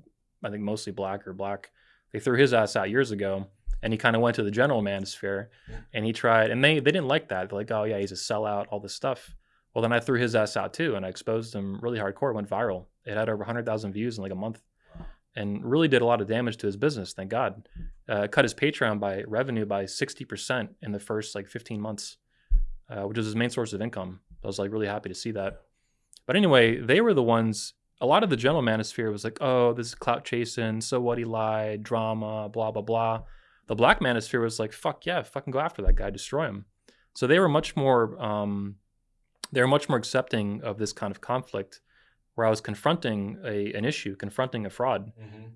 I think mostly black or black. They threw his ass out years ago, and he kind of went to the general manosphere, and he tried, and they they didn't like that. They're like, oh yeah, he's a sellout, all this stuff. Well, then I threw his ass out too, and I exposed him really hardcore. It went viral. It had over hundred thousand views in like a month, and really did a lot of damage to his business. Thank God. Uh, cut his Patreon by revenue by sixty percent in the first like fifteen months, uh, which was his main source of income. I was like really happy to see that. But anyway, they were the ones. A lot of the general manosphere was like, "Oh, this is clout chasing. So what? He lied. Drama. Blah blah blah." The black manosphere was like, "Fuck yeah, fucking go after that guy, destroy him." So they were much more um, they were much more accepting of this kind of conflict where I was confronting a an issue, confronting a fraud.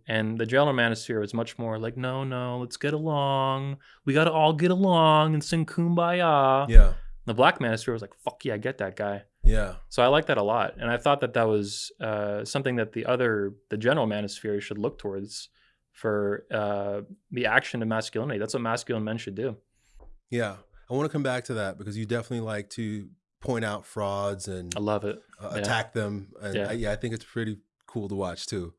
And the general manosphere was much more like, no, no, let's get along. We got to all get along and sing kumbaya. Yeah. The black manosphere was like, fuck yeah, I get that guy. Yeah. So I like that a lot. And I thought that that was uh, something that the other, the general manosphere should look towards for uh, the action of masculinity. That's what masculine men should do. Yeah. I want to come back to that because you definitely like to point out frauds and I love it. uh, yeah. attack them. And Yeah. I, yeah, I think it's pretty cool to watch too.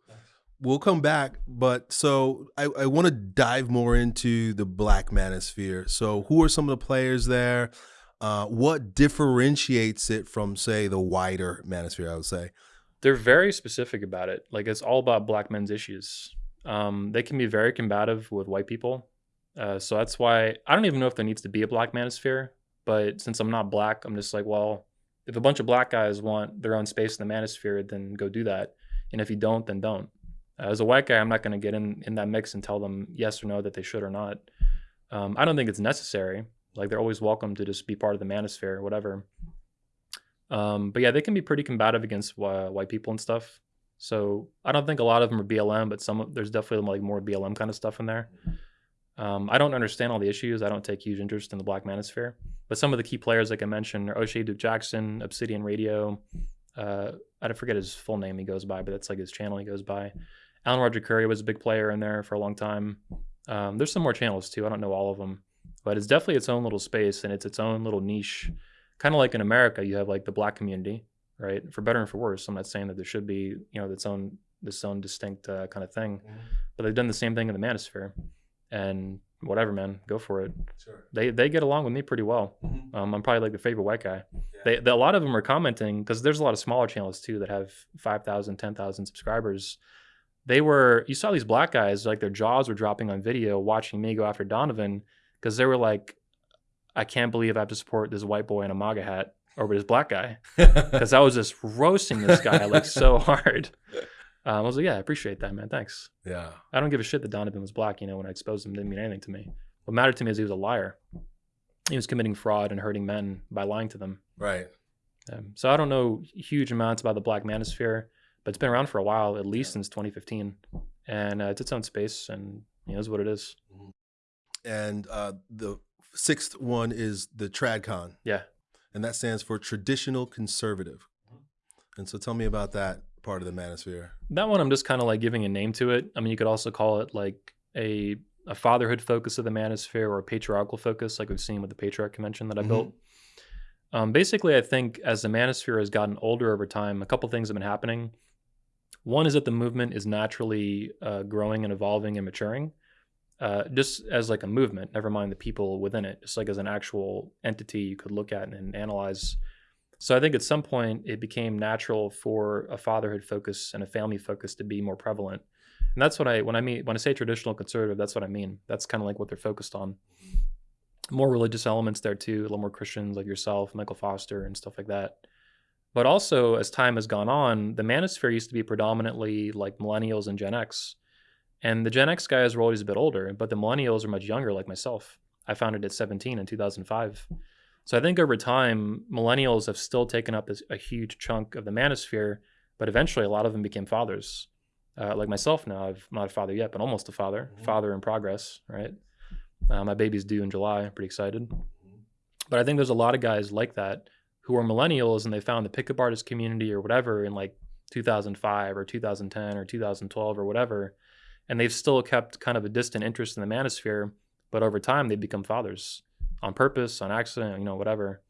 We'll come back, but so I, I want to dive more into the Black Manosphere. So, who are some of the players there? Uh, what differentiates it from, say, the wider Manosphere? I would say. They're very specific about it. Like it's all about black men's issues. Um, they can be very combative with white people. Uh, so that's why I don't even know if there needs to be a black manosphere. But since I'm not black, I'm just like, well, if a bunch of black guys want their own space in the manosphere, then go do that. And if you don't, then don't. As a white guy, I'm not going to get in in that mix and tell them yes or no that they should or not. Um, I don't think it's necessary. Like they're always welcome to just be part of the manosphere, or whatever. Um, but yeah, they can be pretty combative against uh, white people and stuff. So I don't think a lot of them are BLM, but some of- there's definitely like more BLM kind of stuff in there. Um, I don't understand all the issues. I don't take huge interest in the Black Manosphere, but some of the key players, like I mentioned, are O'Shay Duke Jackson, Obsidian Radio. Uh, I forget his full name he goes by, but that's like his channel he goes by. Alan Roger Currie was a big player in there for a long time. Um, there's some more channels too. I don't know all of them, but it's definitely its own little space and it's its own little niche. Kind of like in America, you have like the black community, right? For better and for worse. I'm not saying that there should be, you know, its own this own distinct uh, kind of thing, but they've done the same thing in the manosphere, and whatever, man, go for it. Sure. They they get along with me pretty well. Mhm. Um, I'm probably like the favorite white guy. They, they a lot of them are commenting because there's a lot of smaller channels too that have 5,000, 10,000 subscribers. They were you saw these black guys like their jaws were dropping on video watching me go after Donovan because they were like, I can't believe I have to support this white boy in a MAGA hat over this black guy because I was just roasting this guy like so hard. Um, I was like, yeah, I appreciate that, man. Thanks. yeah. I don't give a shit that Donovan was black. You know, when I exposed him, it didn't mean anything to me. What mattered to me is he was a liar. He was committing fraud and hurting men by lying to them. Right. Um, so I don't know huge amounts about the Black Manosphere, but it's been around for a while, at least since 2015, and uh, it's its own space, and you know, is what it is. And uh, the sixth one is the TradCon. Yeah. And that stands for Traditional Conservative. And so tell me about that part of the Manosphere. That one, I'm just kind of like giving a name to it. I mean, you could also call it like a a fatherhood focus of the Manosphere or a patriarchal focus, like we've seen with the Patriarch Convention that I Mhm. built. Um, basically, I think as the Manosphere has gotten older over time, a couple things have been happening. One is that the movement is naturally uh, growing and evolving and maturing, uh, just as like a movement. Never mind the people within it, just like as an actual entity you could look at and analyze. So I think at some point it became natural for a fatherhood focus and a family focus to be more prevalent. And that's what I when I mean when I say traditional conservative, that's what I mean. That's kind of like what they're focused on. More religious elements there too, a little more Christians like yourself, Michael Foster, and stuff like that. But also, as time has gone on, the manosphere used to be predominantly like millennials and Gen X. And the Gen X guys were always a bit older, but the millennials are much younger, like myself. I founded it at 17 in 2005. So I think over time, millennials have still taken up a, a huge chunk of the manosphere, but eventually a lot of them became fathers. Uh, like myself now, I'm not a father yet, but almost a father, Mhm. father in progress, right? Uh, my baby's due in July. I'm pretty excited. But I think there's a lot of guys like that who are millennials and they found the pickup artist community or whatever in like 2005 or 2010 or 2012 or whatever. And they've still kept kind of a distant interest in the manosphere, but over time they become fathers on purpose, on accident, you know, whatever.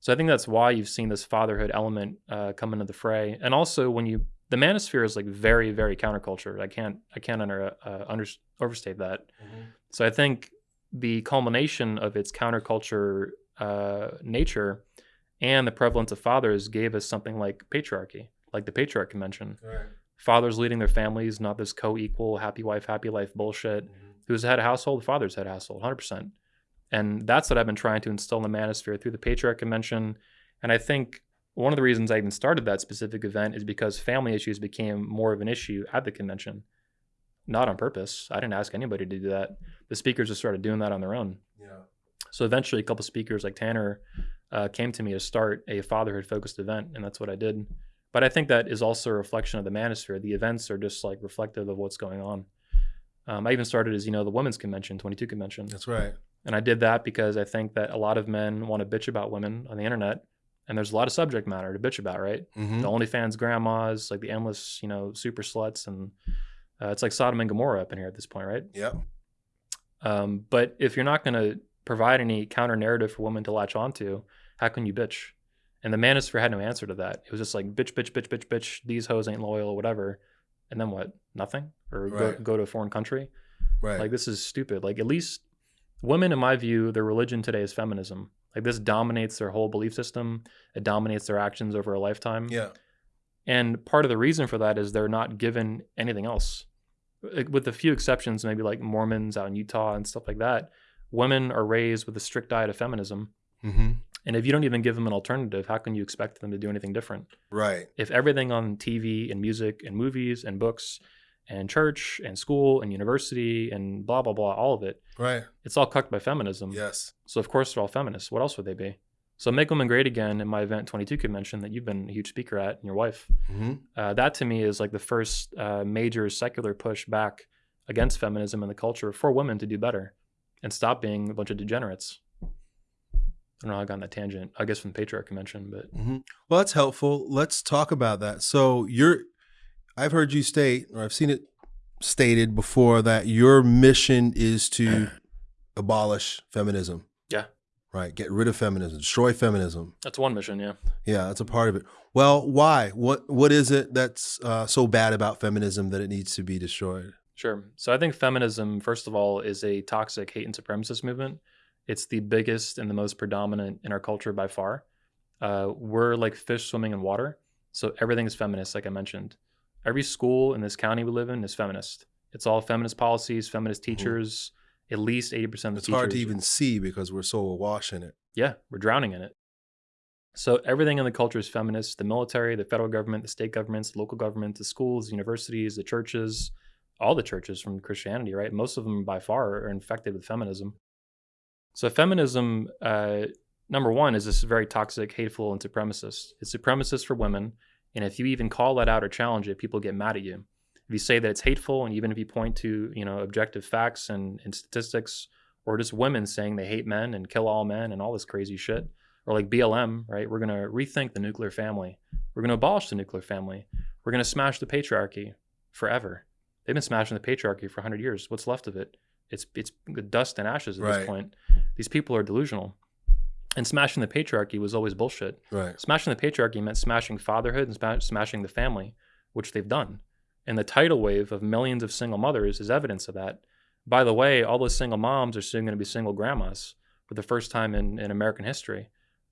So I think that's why you've seen this fatherhood element uh, come into the fray. And also when you, the manosphere is like very, very counterculture. I can't, I can't under, uh, under, overstate that. So I think the culmination of its counterculture uh, nature and the prevalence of fathers gave us something like patriarchy, like the Patriarch Convention. Right. Fathers leading their families, not this co-equal, happy wife, happy life bullshit. Who's had a household? The Fathers had a household, 100%. And that's what I've been trying to instill in the manosphere through the Patriarch Convention. And I think one of the reasons I even started that specific event is because family issues became more of an issue at the convention. Not on purpose. I didn't ask anybody to do that. The speakers just started doing that on their own. Yeah. So eventually, a couple speakers like Tanner uh, came to me to start a fatherhood focused event, and that's what I did. But I think that is also a reflection of the manosphere. The events are just like reflective of what's going on. Um, I even started as you know the women's convention, 22 convention, That's right. and I did that because I think that a lot of men want to bitch about women on the internet, and there's a lot of subject matter to bitch about, right? hmm The OnlyFans grandmas, like the endless, you know, super sluts, and uh, it's like Sodom and Gomorrah up in here at this point, right? Yep. Um, but if you're not going to provide any counter narrative for women to latch onto, how can you bitch? And the manosphere had no answer to that. It was just like bitch, bitch, bitch, bitch, bitch. These hoes ain't loyal or whatever. And then what? Nothing? Or go, Right. go to a foreign country? Right. Like this is stupid. Like at least women, in my view, their religion today is feminism. Like this dominates their whole belief system. It dominates their actions over a lifetime. yeah. And part of the reason for that is they're not given anything else. With a few exceptions, maybe like Mormons out in Utah and stuff like that, women are raised with a strict diet of feminism. Hmm And if you don't even give them an alternative, how can you expect them to do anything different? Right. If everything on TV and music and movies and books and church and school and university and blah, blah, blah, all of it, Right. it's all cucked by feminism. Yes. So, of course, they're all feminists. What else would they be? So, Make Women Great Again in my Event 22 convention that you've been a huge speaker at and your wife hmm uh, that to me is like the first uh, major secular push back against feminism and the culture for women to do better and stop being a bunch of degenerates. I don't know how I got on that tangent. I guess from the patriarch convention, but hmm Well, that's helpful. Let's talk about that. So you're, I've heard you state, or I've seen it stated before, that your mission is to abolish feminism. Yeah. Right. Get rid of feminism. Destroy feminism. that's one mission. Yeah. Yeah, that's a part of it. Well, why? What What is it that's uh, so bad about feminism that it needs to be destroyed? Sure. So I think feminism, first of all, is a toxic hate and supremacist movement. It's the biggest and the most predominant in our culture by far. Uh, we're like fish swimming in water. So everything is feminist, like I mentioned. Every school in this county we live in is feminist. It's all feminist policies, feminist teachers. At least 80% of the Mm-hmm. It's hard to even see because we're so awash in it. Yeah, we're drowning in it. So everything in the culture is feminist. The military, the federal government, the state governments, the local government, the schools, the universities, the churches, all the churches from Christianity, right? Most of them by far are infected with feminism. So feminism, uh, number one, is this very toxic, hateful, and supremacist. It's supremacist for women, and if you even call that out or challenge it, people get mad at you. If you say that it's hateful, and even if you point to you know objective facts and, and statistics, or just women saying they hate men and kill all men and all this crazy shit, or like BLM, right? We're gonna rethink the nuclear family. We're gonna abolish the nuclear family. We're gonna smash the patriarchy forever. They've been smashing the patriarchy for 100 years. What's left of it? It's it's dust and ashes at Right. this point. These people are delusional. And smashing the patriarchy was always bullshit. Right. Smashing the patriarchy meant smashing fatherhood and sma- smashing the family, which they've done. And the tidal wave of millions of single mothers is evidence of that. By the way, all those single moms are soon going to be single grandmas for the first time in, in American history.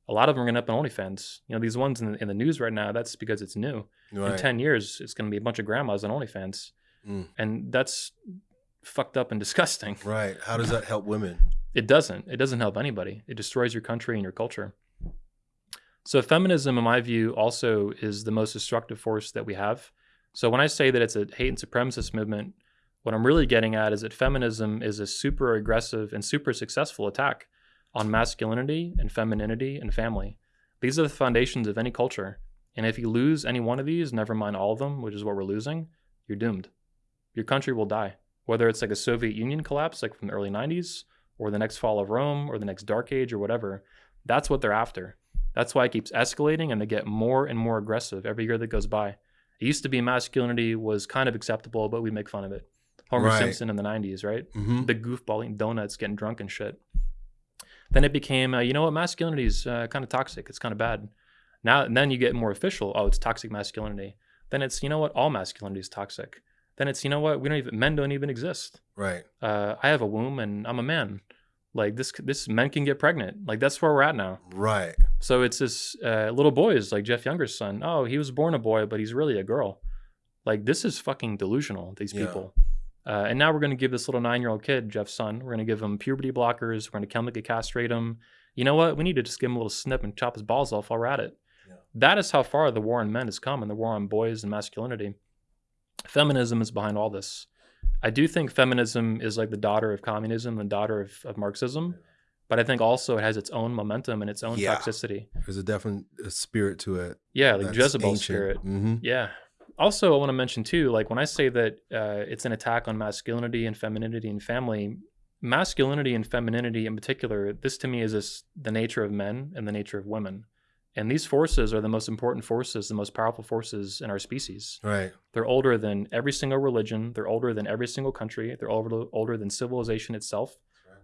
A lot of them are going to up on OnlyFans. You know, these ones in the, in the news right now, that's because it's new. In 10 years, it's going to be a bunch of grandmas on OnlyFans. Mm. And that's fucked up and disgusting. Right. How does that help women? It doesn't. It doesn't help anybody. It destroys your country and your culture. So feminism, in my view, also is the most destructive force that we have. So when I say that it's a hate and supremacist movement, what I'm really getting at is that feminism is a super aggressive and super successful attack on masculinity and femininity and family. These are the foundations of any culture. And if you lose any one of these, never mind all of them, which is what we're losing, you're doomed. Your country will die. Whether it's like a Soviet Union collapse, like from the early 90s, or the next fall of Rome, or the next dark age, or whatever, that's what they're after. That's why it keeps escalating and they get more and more aggressive every year that goes by. It used to be masculinity was kind of acceptable, but we make fun of it. Homer Right. Simpson in the 90s, right? hmm The goofball eating donuts, getting drunk and shit. Then it became, uh, you know what, masculinity is uh, kind of toxic. It's kind of bad. Now, and then you get more official. Oh, it's toxic masculinity. Then it's, you know what, all masculinity is toxic. Then it's, you know what, we don't even, men don't even exist. Right. Uh, I have a womb and I'm a man. Like this, this men can get pregnant. Like that's where we're at now. Right. So it's this uh, little boys like Jeff Younger's son. Oh, he was born a boy, but he's really a girl. Like this is fucking delusional. These Yeah. people. Uh, and now we're going to give this little nine-year-old kid, Jeff's son, we're going to give him puberty blockers. We're going to chemically castrate him. You know what? We need to just give him a little snip and chop his balls off while we're at it. Yeah. That is how far the war on men has come and the war on boys and masculinity. Feminism is behind all this. I do think feminism is like the daughter of communism, the daughter of, of Marxism. but I think also it has its own momentum and its own Yeah. toxicity. There's a definite spirit to it. Yeah, like Jezebel ancient. spirit. hmm Yeah. Also, I want to mention too, like when I say that uh, it's an attack on masculinity and femininity and family, masculinity and femininity in particular, this to me is this, the nature of men and the nature of women. And these forces are the most important forces, the most powerful forces in our species. Right. They're older than every single religion. They're older than every single country. They're older, older than civilization itself.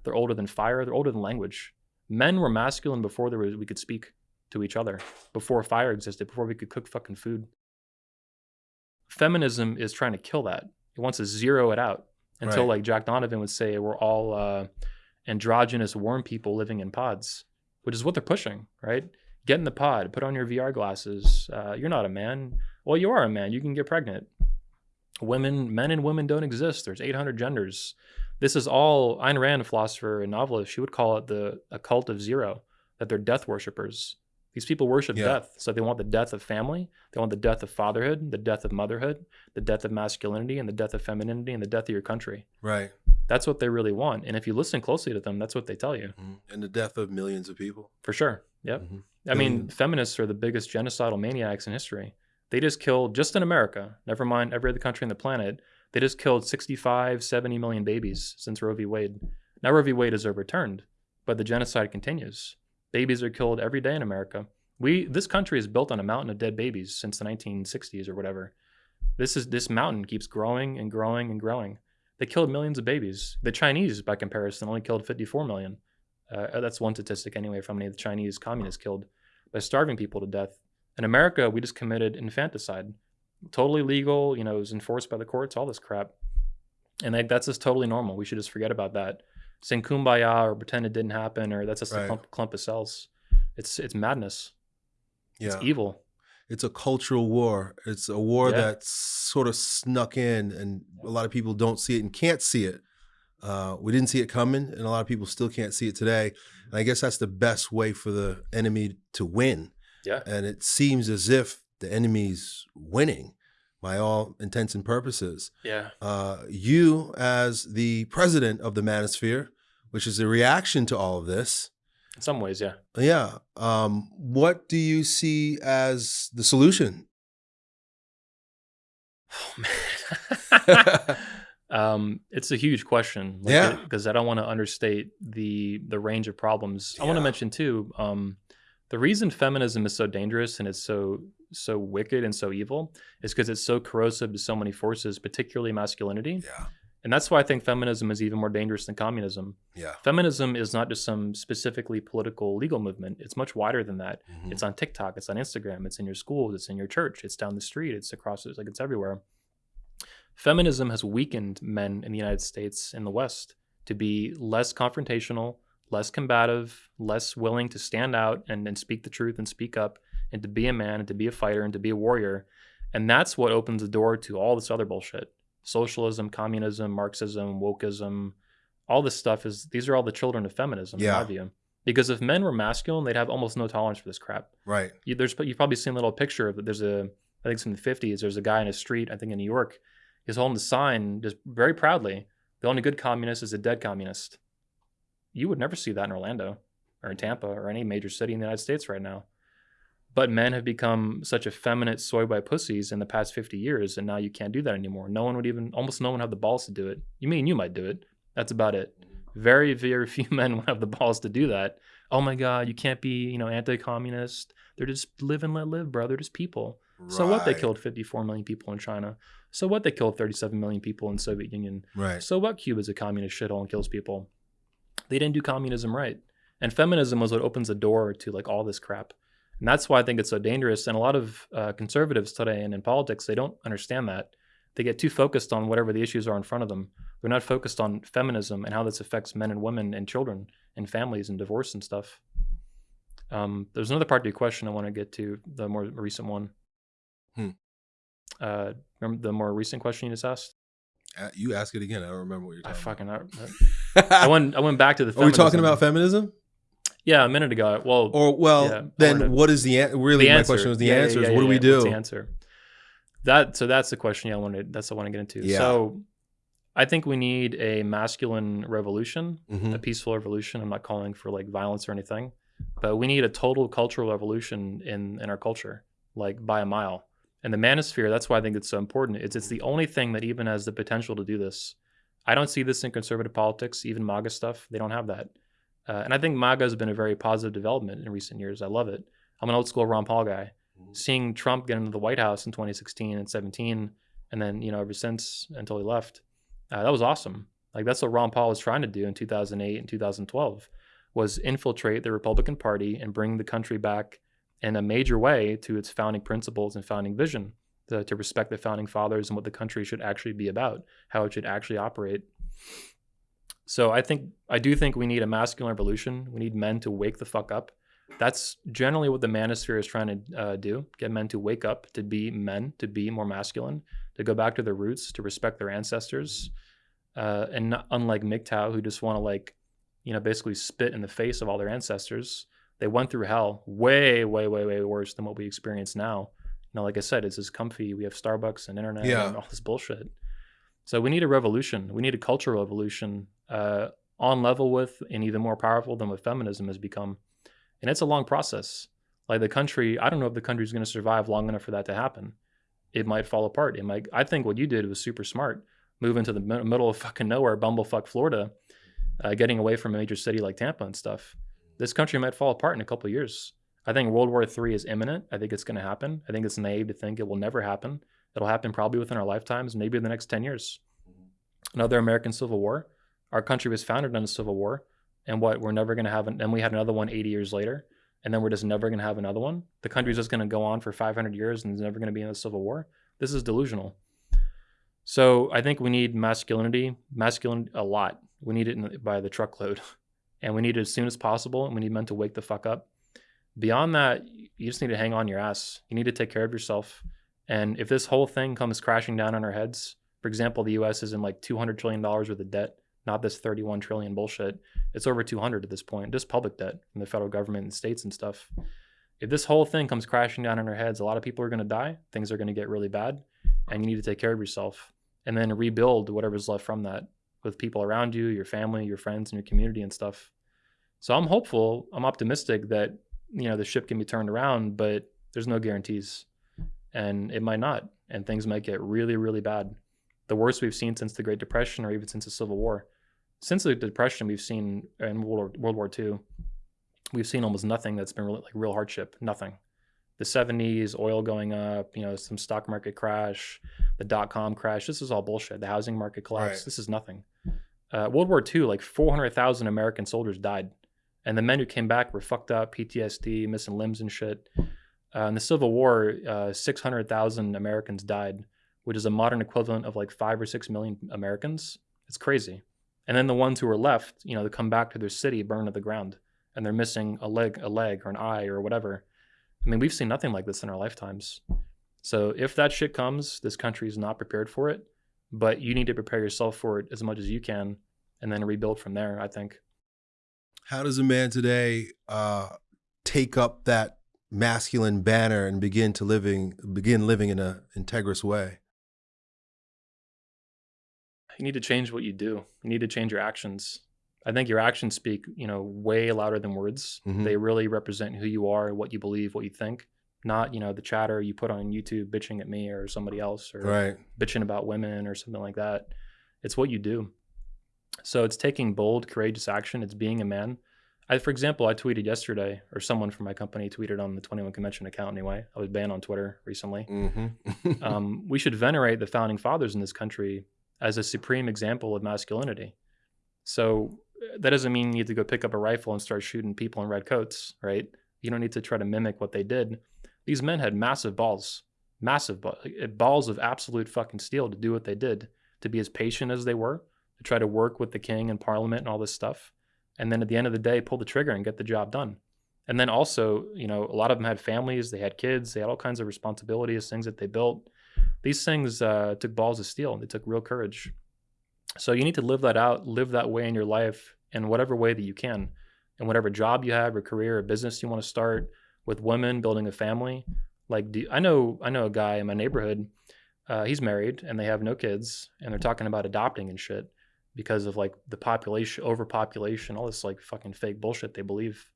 They're older than fire. They're older than language. Men were masculine before there was, we could speak to each other, before fire existed, before we could cook fucking food. Feminism is trying to kill that. It wants to zero it out until, Right. like Jack Donovan would say, we're all uh, androgynous worm people living in pods, which is what they're pushing, right? Get in the pod, put on your VR glasses. Uh, you're not a man. Well, you are a man. You can get pregnant. Women, men and women don't exist. There's 800 genders. This is all Ayn Rand, a philosopher and novelist. She would call it the occult of zero. That they're death worshippers. These people worship Yeah. death, so they want the death of family. They want the death of fatherhood, the death of motherhood, the death of masculinity, and the death of femininity, and the death of your country. Right. That's what they really want. And if you listen closely to them, that's what they tell you Mhm. And the death of millions of people. for sure. Yep. Mhm. I mean, Billions. feminists are the biggest genocidal maniacs in history. They just killed, just in America, never mind every other country on the planet, they just killed 65, 70 million babies since Roe v. Wade. Now Roe v. Wade is overturned, but the genocide continues. Babies are killed every day in America. We, this country is built on a mountain of dead babies since the 1960s or whatever. This is this mountain keeps growing and growing and growing. They killed millions of babies. The Chinese, by comparison, only killed 54 million. Uh, that's one statistic anyway from any of the Chinese communists killed by starving people to death. In America, we just committed infanticide. Totally legal, you know, it was enforced by the courts, all this crap. And like, that's just totally normal. We should just forget about that. Sing kumbaya or pretend it didn't happen or that's just a clump, clump of cells. It's it's madness. Yeah. It's evil. it's a cultural war. It's a war Yeah. that's sort of snuck in, and a lot of people don't see it and can't see it. Uh, we didn't see it coming, and a lot of people still can't see it today. And I guess that's the best way for the enemy to win. Yeah. And it seems as if the enemy's winning by all intents and purposes. Yeah. Uh, you, as the president of the Manosphere, which is a reaction to all of this, In some ways, yeah. yeah. Um, what do you see as the solution? um, it's a huge question. Yeah. Because I don't want to understate the the range of problems. I want to mention too. Um, the reason feminism is so dangerous and it's so so wicked and so evil is because it's so corrosive to so many forces, particularly masculinity. Yeah. And that's why I think feminism is even more dangerous than communism. Yeah. Feminism is not just some specifically political legal movement. It's much wider than that. Mhm. It's on TikTok. It's on Instagram. It's in your schools. It's in your church. It's down the street. It's across. It's like it's everywhere. Feminism has weakened men in the United States and the West to be less confrontational, less combative, less willing to stand out and, and speak the truth and speak up, and to be a man and to be a fighter and to be a warrior. And that's what opens the door to all this other bullshit socialism, communism, Marxism, wokeism. All this stuff is, these are all the children of feminism, in my view. Because if men were masculine, they'd have almost no tolerance for this crap Right. you, there's you've probably seen a little picture of it. There's a I think it's in the 50s. There's a guy in a street I think in New York. He's holding the sign just very proudly. The only good communist is a dead communist. You would never see that in Orlando or in Tampa or any major city in the United States right now. But men have become such effeminate soy boy pussies in the past 50 years, and now you can't do that anymore. No one would even, almost no one have the balls to do it. You mean you might do it? That's about it. Very, very few men would have the balls to do that. Oh my God, you can't be, you know, anti-communist. They're just live and let live, bro. They're just people. So what? They killed 54 million people in China. So what? They killed 37 million people in Soviet Union. Right. So what? Cuba's a communist shithole and kills people. They didn't do communism right. And feminism was what opens the door to like all this crap. And that's why I think it's so dangerous. And a lot of uh, conservatives today and in politics, they don't understand that. They get too focused on whatever the issues are in front of them. They're not focused on feminism and how this affects men and women and children and families and divorce and stuff. Um, there's another part to your question I want to get to, the more recent one. Hmm. Uh, remember the more recent question you just asked? Uh, You ask it again. I don't remember what you're I talking fucking I, about. I went I went back to the. Are we talking feminism. about feminism? Yeah, a minute ago. Well, Or well, Yeah, then what is the an- really the my answer. question was the Yeah, yeah, answer is yeah, what do yeah, we yeah. What's do? the answer? That so that's the question. Yeah, I wanted. That's what I want to get into. Yeah. So, I think we need a masculine revolution, Mhm. a peaceful revolution. I'm not calling for like violence or anything, but we need a total cultural revolution in in our culture, like by a mile. And the manosphere, that's why I think it's so important. It's it's the only thing that even has the potential to do this. I don't see this in conservative politics, even MAGA stuff. They don't have that. Uh, and I think MAGA has been a very positive development in recent years. I love it. I'm an old school Ron Paul guy. Seeing Trump get into the White House in 2016 and 17, and then you know ever since until he left, uh, that was awesome. Like that's what Ron Paul was trying to do in 2008 and 2012, was infiltrate the Republican Party and bring the country back in a major way to its founding principles and founding vision, to, to respect the founding fathers and what the country should actually be about, how it should actually operate. So I think I do think we need a masculine revolution. We need men to wake the fuck up. That's generally what the manosphere is trying to uh, do: get men to wake up, to be men, to be more masculine, to go back to their roots, to respect their ancestors, uh, and not, unlike MGTOW, who just want to like, you know, basically spit in the face of all their ancestors. They went through hell, way, way, way, way worse than what we experience now. Now, like I said, it's as comfy. We have Starbucks and internet Yeah. and all this bullshit. So we need a revolution. We need a cultural revolution uh, on level with and even more powerful than what feminism has become. And it's a long process. Like the country, I don't know if the country's going to survive long enough for that to happen. It might fall apart. It might. I think what you did was super smart. Move into the middle of fucking nowhere, bumblefuck Florida, uh, getting away from a major city like Tampa and stuff. This country might fall apart in a couple of years. I think World War III is imminent. I think it's going to happen. I think it's naive to think it will never happen. It'll happen probably within our lifetimes, maybe in the next 10 years. Mm-hmm. Another American Civil War. Our country was founded on a civil war. And what? We're never going to have, an, and we had another one 80 years later. And then we're just never going to have another one. The country's just going to go on for 500 years and there's never going to be another civil war. This is delusional. So I think we need masculinity, masculine a lot. We need it in, by the truckload, and we need it as soon as possible. And we need men to wake the fuck up. Beyond that, you just need to hang on your ass. You need to take care of yourself. And if this whole thing comes crashing down on our heads, for example, the U.S. is in like 200 trillion dollars worth of debt, not this 31 trillion bullshit. It's over 200 at this point, just public debt from the federal government and states and stuff. If this whole thing comes crashing down on our heads, a lot of people are going to die. Things are going to get really bad, and you need to take care of yourself and then rebuild whatever's left from that with people around you, your family, your friends, and your community and stuff. So I'm hopeful, I'm optimistic that you know the ship can be turned around, but there's no guarantees, and it might not, and things might get really, really bad. The worst we've seen since the Great Depression, or even since the Civil War. Since the Depression, we've seen in World War, World War II, we've seen almost nothing that's been really, like real hardship. Nothing. The 70s, oil going up, you know, some stock market crash, the dot com crash. This is all bullshit. The housing market collapse. Right. This is nothing. Uh, World War II, like 400,000 American soldiers died. And the men who came back were fucked up, PTSD, missing limbs and shit. Uh, in the Civil War, uh, 600,000 Americans died, which is a modern equivalent of like five or six million Americans. It's crazy. And then the ones who were left, you know, they come back to their city burned to the ground, and they're missing a leg, a leg, or an eye, or whatever. I mean, we've seen nothing like this in our lifetimes. So if that shit comes, this country is not prepared for it. But you need to prepare yourself for it as much as you can, and then rebuild from there. I think. How does a man today uh, take up that masculine banner and begin to living begin living in a integrous way? you need to change what you do. You need to change your actions. I think your actions speak, you know, way louder than words. Mhm. They really represent who you are, what you believe, what you think. Not, you know, the chatter you put on YouTube bitching at me or somebody else or Right. bitching about women or something like that. It's what you do. So it's taking bold, courageous action. It's being a man. I, for example, I tweeted yesterday, or someone from my company tweeted on the 21 Convention account anyway. I was banned on Twitter recently Mm-hmm. um, we should venerate the founding fathers in this country as a supreme example of masculinity. So uh, that doesn't mean you need to go pick up a rifle and start shooting people in red coats, right? You don't need to try to mimic what they did. These men had massive balls, massive balls, balls of absolute fucking steel to do what they did, to be as patient as they were, to try to work with the king and parliament and all this stuff. And then at the end of the day, pull the trigger and get the job done. And then also, you know, a lot of them had families, they had kids, they had all kinds of responsibilities, things that they built. These things uh, took balls of steel. And they took real courage. So you need to live that out, live that way in your life in whatever way that you can, in whatever job you have, or career, or business you want to start with women, building a family. Like, do, I know, I know a guy in my neighborhood. uh, he's married and they have no kids, and they're talking about adopting and shit because of like the population, overpopulation, all this like fucking fake bullshit they believe.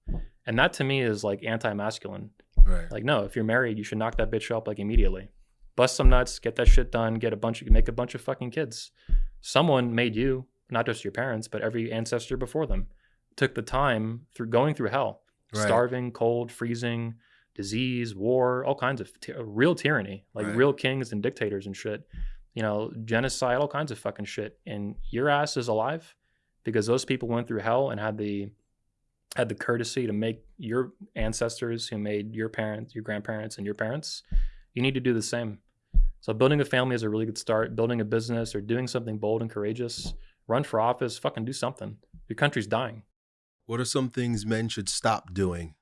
And that to me is like anti-masculine. Right. Like, no, if you're married, you should knock that bitch up like immediately. Bust some nuts, get that shit done, get a bunch of make a bunch of fucking kids. Someone made you, not just your parents, but every ancestor before them, took the time through going through hell, Right. starving, cold, freezing, disease, war, all kinds of ty- real tyranny, like Right. real kings and dictators and shit. You know, genocide, all kinds of fucking shit. And your ass is alive because those people went through hell and had the had the courtesy to make your ancestors who made your parents, your grandparents, and your parents. You need to do the same. So building a family is a really good start. Building a business or doing something bold and courageous. Run for office. Fucking do something. Your country's dying. What are some things men should stop doing?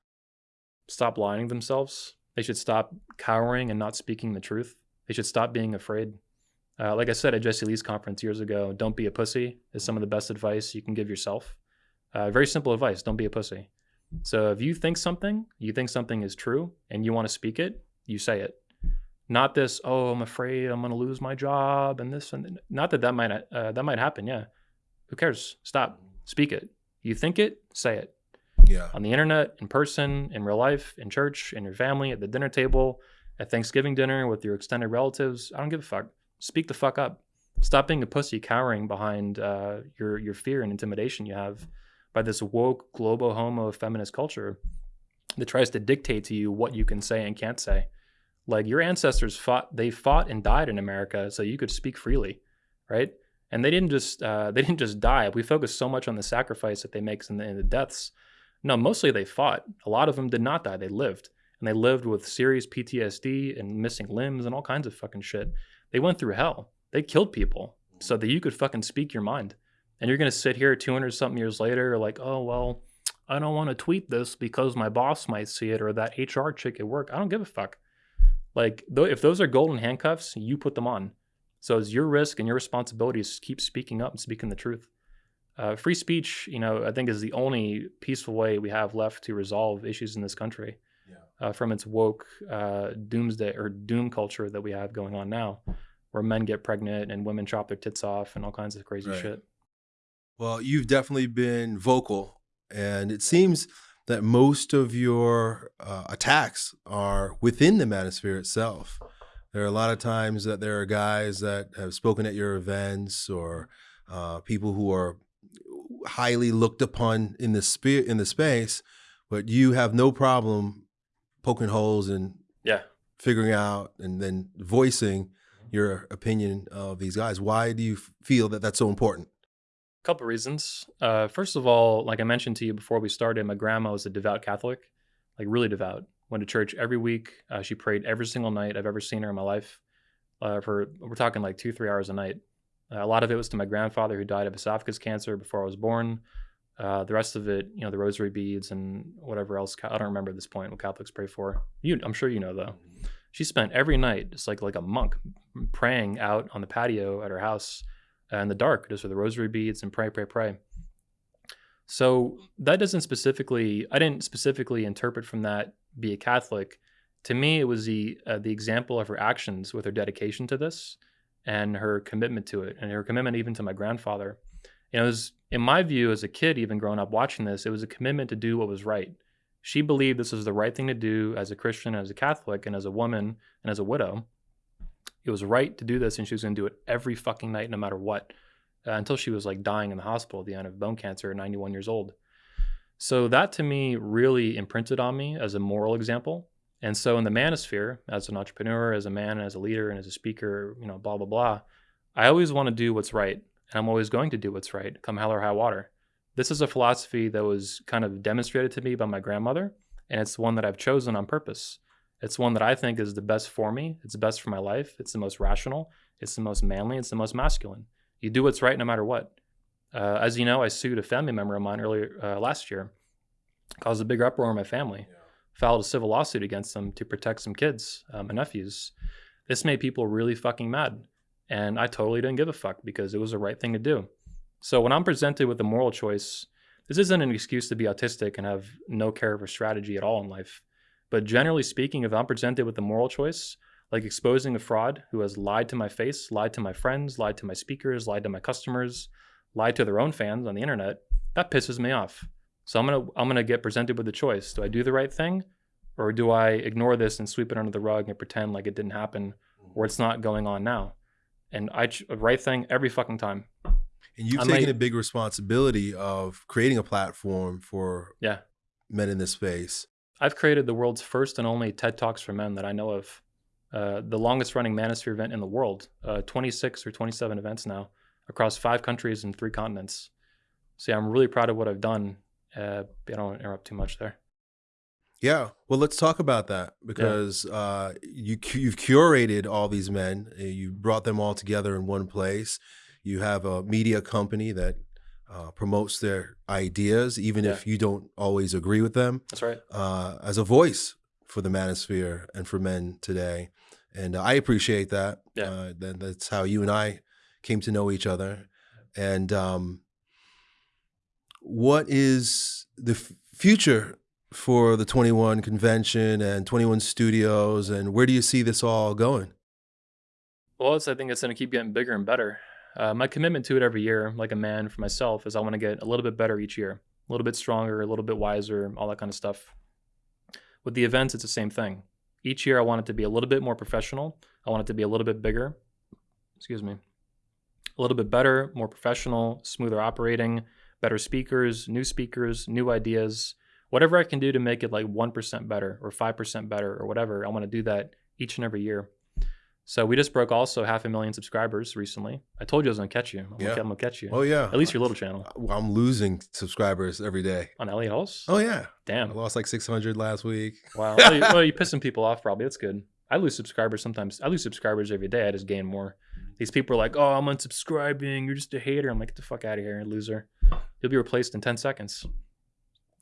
stop lying to themselves. They should stop cowering and not speaking the truth. They should stop being afraid. Uh, like I said at Jesse Lee's conference years ago, don't be a pussy is some of the best advice you can give yourself. Uh, very simple advice don't be a pussy. So if you think something, you think something is true and you want to speak it, you say it. Not this, oh, I'm afraid I'm going to lose my job and this and not that that might uh, that might happen. Yeah, who cares? Stop, speak it. You think it, say it Yeah. on the internet, in person, in real life, in church, in your family, at the dinner table, at Thanksgiving dinner with your extended relatives. I don't give a fuck. Speak the fuck up. Stop being a pussy cowering behind uh, your your fear and intimidation you have by this woke globo homo feminist culture that tries to dictate to you what you can say and can't say. Like your ancestors fought, they fought and died in America so you could speak freely, right? And they didn't just uh, they didn't just die. We focus so much on the sacrifice that they make and the, the deaths. No, mostly they fought. A lot of them did not die. They lived. And they lived with serious PTSD and missing limbs and all kinds of fucking shit. They went through hell. They killed people so that you could fucking speak your mind. And you're to sit here 200 something years later, like, oh, well, I don't want to tweet this because my boss might see it or that HR chick at work. I don't give a fuck. Like, though, if those are golden handcuffs, you put them on. So it's your risk and your responsibility to keep speaking up and speaking the truth. Uh, free speech, you know, I think is the only peaceful way we have left to resolve issues in this country Yeah. uh, from its woke uh, doomsday or doom culture that we have going on now, where men get pregnant and women chop their tits off and all kinds of crazy Right. shit. Well, you've definitely been vocal, and it seems that most of your uh, attacks are within the manosphere itself. There are a lot of times that there are guys that have spoken at your events or uh, people who are highly looked upon in the spe- in the space, but you have no problem poking holes and Yeah. figuring out and then voicing your opinion of these guys. Why do you f- feel that that's so important? A couple reasons. Uh, first of all, like I mentioned to you before we started, my grandma was a devout Catholic, like really devout. Went to church every week. Uh, she prayed every single night I've ever seen her in my life. Uh, for we're talking like two, three hours a night. Uh, a lot of it was to my grandfather who died of esophagus cancer before I was born. Uh, the rest of it, you know, the rosary beads and whatever else. I don't remember at this point what Catholics pray for. You, I'm sure you know though. She spent every night just like like a monk praying out on the patio at her house in the dark, just with the rosary beads and pray, pray, pray. So that doesn't specifically, I didn't specifically interpret from that be a Catholic. To me, it was the uh, the example of her actions with her dedication to this and her commitment to it, and her commitment even to my grandfather. You know, it was in my view as a kid, even growing up watching this, it was a commitment to do what was right. She believed this was the right thing to do as a Christian, as a Catholic, and as a woman, and as a widow. It was right to do this, and she was going to do it every fucking night, no matter what, uh, until she was like dying in the hospital at the end of bone cancer at 91 years old. So that to me really imprinted on me as a moral example. And so in the manosphere, as an entrepreneur, as a man, as a leader, and as a speaker, you know, blah blah blah, I always want to do what's right, and I'm always going to do what's right, come hell or high water. This is a philosophy that was kind of demonstrated to me by my grandmother, and it's one that I've chosen on purpose. It's one that I think is the best for me. It's the best for my life. It's the most rational. It's the most manly. It's the most masculine. You do what's right no matter what. Uh, as you know, I sued a family member of mine earlier uh, last year, caused a big uproar in my family, filed a civil lawsuit against them to protect some kids, uh, my nephews. This made people really fucking mad, and I totally didn't give a fuck because it was the right thing to do. So when I'm presented with a moral choice, this isn't an excuse to be autistic and have no care for strategy at all in life. But generally speaking, if I'm presented with a moral choice, like exposing a fraud who has lied to my face, lied to my friends, lied to my speakers, lied to my customers, lied to their own fans on the internet, that pisses me off. So I'm gonna I'm gonna get presented with the choice: do I do the right thing, or do I ignore this and sweep it under the rug and pretend like it didn't happen, or it's not going on now? And I ch- right thing every fucking time. And you've I taken might- a big responsibility of creating a platform for Yeah. men in this space. I've created the world's first and only TED Talks for Men that I know of. Uh, the longest running manosphere event in the world, uh, 26 or 27 events now across five countries and three continents. So yeah, I'm really proud of what I've done. Uh, I don't want to interrupt too much there. Yeah. Well, let's talk about that because uh, you you've curated all these men. uh, You brought them all together in one place. You have a media company that uh, promotes their ideas, even if you don't always agree with them, That's right. uh, as a voice for the manosphere and for men today. And I appreciate that. Yeah. Uh, that that's how you and I came to know each other. And um, what is the future for the 21 convention and 21 studios and where do you see this all going Well, it's, I think it's going to keep getting bigger and better. Uh, my commitment to it every year, like a man for myself, is I want to get a little bit better each year, a little bit stronger, a little bit wiser, all that kind of stuff. With the events, it's the same thing. Each year, I want it to be a little bit more professional. I want it to be a little bit bigger. Excuse me. A little bit better, more professional, smoother operating, better speakers, new speakers, new ideas. Whatever I can do to make it like 1% better or 5% better or whatever, I want to do that each and every year. So we just broke also half a million subscribers recently. I told you I was gonna catch you. I'm, Yeah. gonna, I'm gonna catch you. oh yeah At least your little channel i'm losing subscribers every day on Elliot Hulse. oh yeah Damn. i lost like 600 last week Wow. well, you, well, you're pissing people off probably. That's good. I lose subscribers sometimes. I lose subscribers every day. I just gain more. These people are like, "Oh, I'm unsubscribing. You're just a hater." I'm like, "Get the fuck out of here, loser." You'll be replaced in 10 seconds.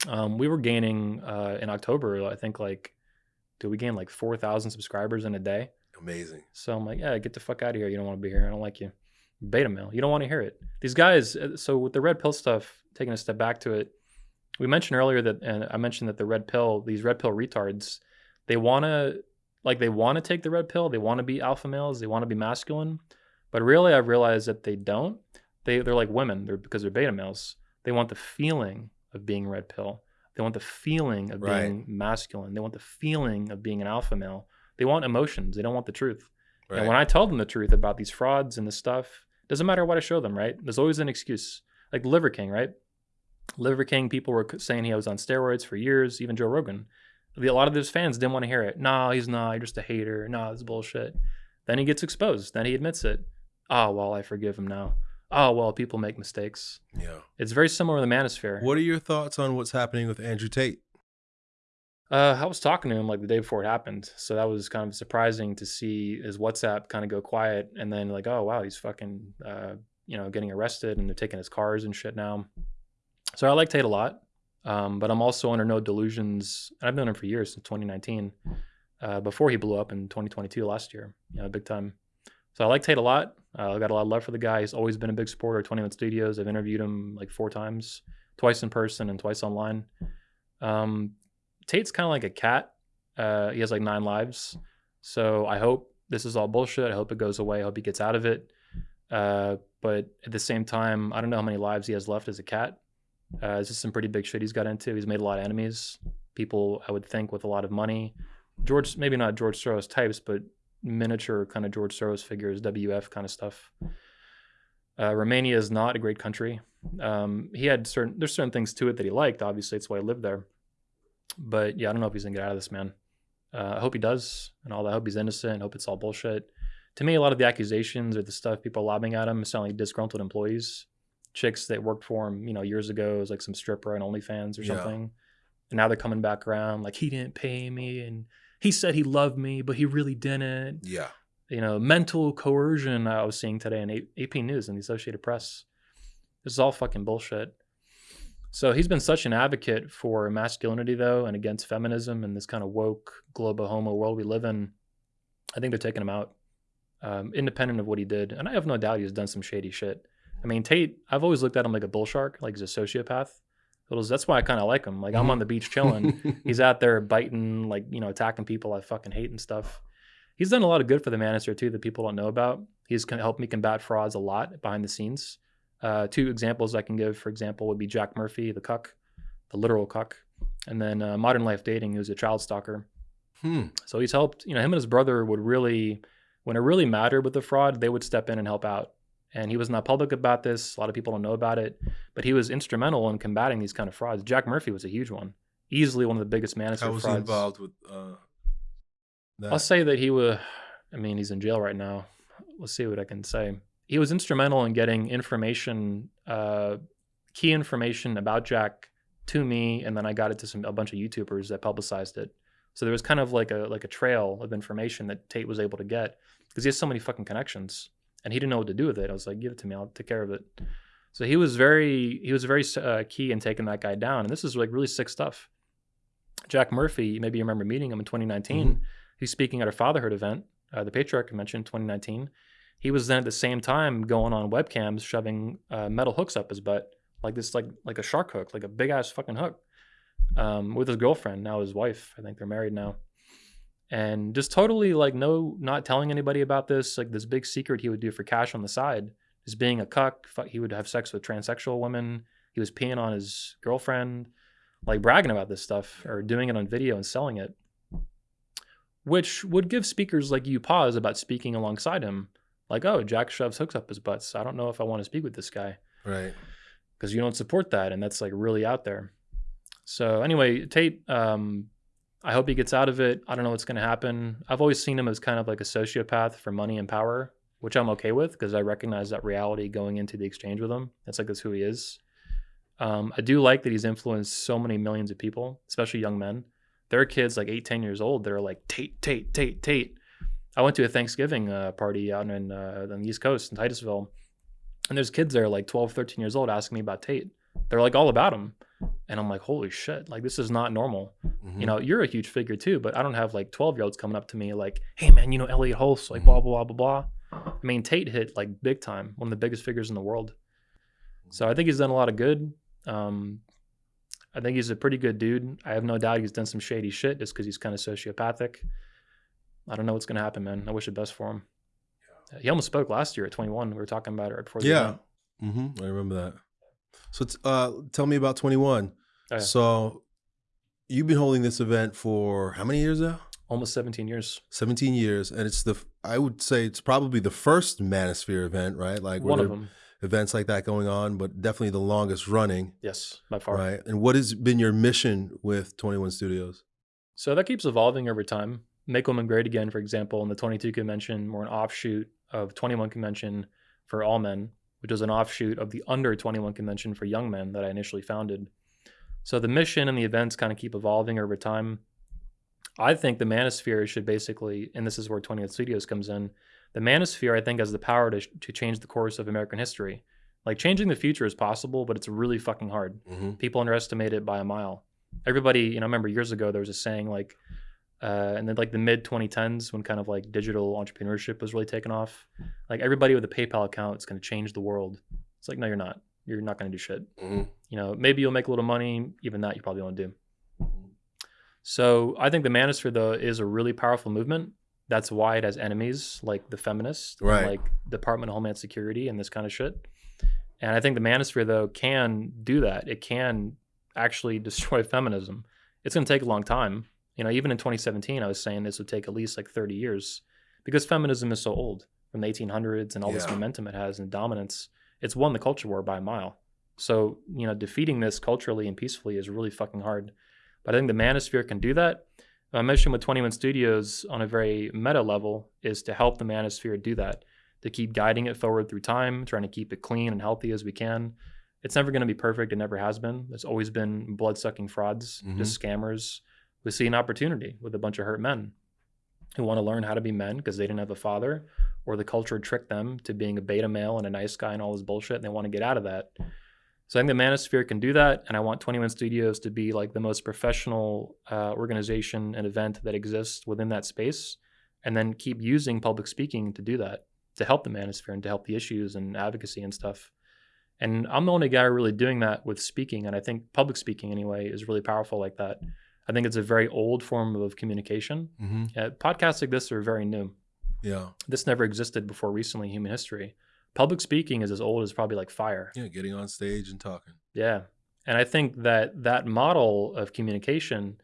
Um, we were gaining uh, in October. I think like, did we gain like 4,000 subscribers in a day? amazing So I'm like, yeah, get the fuck out of here. You don't want to be here. I don't like you. Beta male. You don't want to hear it. These guys. uh, So with the red pill stuff, taking a step back to it, we mentioned earlier that, and I mentioned that the red pill, these red pill retards, they want to, like, they want to take the red pill. They want to be alpha males. They want to be masculine. But really, I've realized that they don't. They they're like women. They're because they're beta males. They want the feeling of being red pill. They want the feeling of Right. being masculine. They want the feeling of being an alpha male. They want emotions. They don't want the truth. right And when I tell them the truth about these frauds and this stuff, doesn't matter what I show them, right? There's always an excuse. Like Liver King, right? Liver King, people were saying he was on steroids for years, even Joe Rogan. The- A lot of his fans didn't want to hear it. No, he's not. You're just a hater. No, it's bullshit. Then he gets exposed. Then he admits it. Oh, well, I forgive him now. Oh, well, people make mistakes. yeah It's very similar to the manosphere. what are your thoughts on what's happening with andrew tate Uh, I was talking to him like the day before it happened, so that was kind of surprising to see his WhatsApp kind of go quiet, and then like, oh wow, he's fucking, uh, you know, getting arrested, and they're taking his cars and shit now. So I like Tate a lot, um, but I'm also under no delusions. and I've known him for years since 2019, uh, before he blew up in 2022 last year, you know, big time. So I like Tate a lot. Uh, I got a lot of love for the guy. He's always been a big supporter of 21 Studios. I've interviewed him like four times, twice in person and twice online. Um, Tate's kind of like a cat. Uh, he has like nine lives. So I hope this is all bullshit. I hope it goes away. I hope he gets out of it. Uh, but at the same time, I don't know how many lives he has left as a cat. Uh, this is some pretty big shit he's got into. He's made a lot of enemies. People, I would think, with a lot of money. George, maybe not George Soros types, but miniature kind of George Soros figures, WEF kind of stuff. Uh, Romania is not a great country. Um, he had certain, there's certain things to it that he liked. Obviously, it's why he lived there. But yeah, I don't know if he's gonna get out of this, man. Uh, I hope he does, and all that. I hope he's innocent. I hope it's all bullshit. To me, a lot of the accusations or the stuff people are lobbing at him sound like disgruntled employees, chicks that worked for him, you know, years ago as like some stripper on OnlyFans or Yeah. something, and now they're coming back around like he didn't pay me and he said he loved me, but he really didn't. yeah You know, mental coercion. I was seeing today in AP News and the Associated Press. This is all fucking bullshit. So he's been such an advocate for masculinity, though, and against feminism and this kind of woke global homo world we live in. I think they're taking him out, um, independent of what he did. And I have no doubt he's done some shady shit. I mean, Tate, I've always looked at him like a bull shark, like he's a sociopath. That's why I kind of like him. Like I'm on the beach chilling. he's out there biting, like, you know, attacking people I fucking hate and stuff. he's done a lot of good for the Manosphere too that people don't know about. He's helped me combat frauds a lot behind the scenes. Uh, two examples I can give, for example, would be Jack Murphy, the cuck, the literal cuck, and then uh, Modern Life Dating, who's a child stalker. Hmm. So he's helped. You know, him and his brother would really, when it really mattered with the fraud, they would step in and help out. And he was not public about this. A lot of people don't know about it, but he was instrumental in combating these kind of frauds. Jack Murphy was a huge one, easily one of the biggest How manosphere was he frauds. involved with uh, that? I'll say that he was. I mean, he's in jail right now. Let's see what I can say. He was instrumental in getting information, uh, key information about Jack to me, and then I got it to some a bunch of YouTubers that publicized it. So there was kind of like a like a trail of information that Tate was able to get because he has so many fucking connections, and he didn't know what to do with it. I was like, give it to me, I'll take care of it. So he was very he was very uh, key in taking that guy down, and this is like really sick stuff. Jack Murphy, maybe you remember meeting him in 2019. He's speaking at a fatherhood event, uh, the Patriarch Convention 2019. He was then at the same time going on webcams, shoving uh, metal hooks up his butt, like this, like like a shark hook, like a big ass fucking hook, um, with his girlfriend, now his wife. I think they're married now, and just totally like no, not telling anybody about this. Like this big secret he would do for cash on the side is being a cuck. He would have sex with transsexual women. He was peeing on his girlfriend, like bragging about this stuff or doing it on video and selling it which would give speakers like you pause about speaking alongside him. Like, oh, Jack shoves hooks up his butts. I don't know if I want to speak with this guy right. because you don't support that, and that's like really out there. So anyway, Tate, um, I hope he gets out of it. I don't know what's going to happen. I've always seen him as kind of like a sociopath for money and power, which I'm okay with because I recognize that reality going into the exchange with him. That's like that's who he is. Um, I do like that he's influenced so many millions of people, especially young men. There are kids like eight, 10 years old that are like Tate, Tate, Tate, Tate. I went to a Thanksgiving uh, party out in uh, on the East Coast in Titusville, and there's kids there like 12, 13 years old asking me about Tate. They're like all about him. And I'm like, holy shit, like this is not normal. Mhm. You know, you're a huge figure too, but I don't have like 12 year olds coming up to me like, hey man, you know Elliot Hulse, like blah, blah, blah, blah, blah. I mean, Tate hit like big time, one of the biggest figures in the world. So I think he's done a lot of good. Um, I think he's a pretty good dude. I have no doubt he's done some shady shit just because he's kind of sociopathic. I don't know what's going to happen, man. I wish the best for him. He almost spoke last year at 21. We were talking about it right before the Yeah. event. hmm I remember that. So t- uh, tell me about 21. Oh, yeah. So you've been holding this event for how many years now? Almost 17 years. 17 years. And it's the, I would say it's probably the first Manosphere event, right? Like One of them. events like that going on, but definitely the longest running, Yes, by far. right? And what has been your mission with 21 Studios? So that keeps evolving over time. Make Women Great Again, for example, in the 22 convention, we're an offshoot of 21 convention for all men, which was an offshoot of the under 21 convention for young men that I initially founded. So the mission and the events kind of keep evolving over time. I think the Manosphere should basically, and this is where 21 Studios comes in. The Manosphere, I think, has the power to, to change the course of American history. Like changing the future is possible, but it's really fucking hard Mm-hmm. people underestimate it by a mile. Everybody, you know, I remember years ago there was a saying like, uh, and then like the mid 2010s when kind of like digital entrepreneurship was really taking off, like everybody with a PayPal account is going to change the world. It's like, no, you're not. You're not going to do shit. Mm-hmm. You know, maybe you'll make a little money. Even that you probably won't do. So I think the Manosphere though is a really powerful movement. That's why it has enemies like the feminists, Right. like Department of Homeland Security and this kind of shit. And I think the Manosphere though can do that. It can actually destroy feminism. It's going to take a long time. You know, even in 2017, I was saying this would take at least like 30 years because feminism is so old from the 1800s and all this momentum it has and dominance. It's won the culture war by a mile. So, you know, defeating this culturally and peacefully is really fucking hard. But I think the Manosphere can do that. My mission with 21 Studios on a very meta level is to help the Manosphere do that, to keep guiding it forward through time, trying to keep it clean and healthy as we can. It's never going to be perfect. It never has been. There's always been blood sucking frauds, just mm-hmm. scammers. We see an opportunity with a bunch of hurt men who want to learn how to be men because they didn't have a father or the culture tricked them to being a beta male and a nice guy and all this bullshit. And they want to get out of that. So I think the Manosphere can do that, and I want 21 Studios to be like the most professional uh, organization and event that exists within that space, and then keep using public speaking to do that to help the Manosphere and to help the issues and advocacy and stuff. And I'm the only guy really doing that with speaking, and I think public speaking anyway is really powerful like that. I think it's a very old form of communication. hmm Uh, podcasts like this are very new. Yeah. This never existed before recently in human history. Public speaking is as old as probably like fire. Yeah. Getting on stage and talking. Yeah. And I think that that model of communication,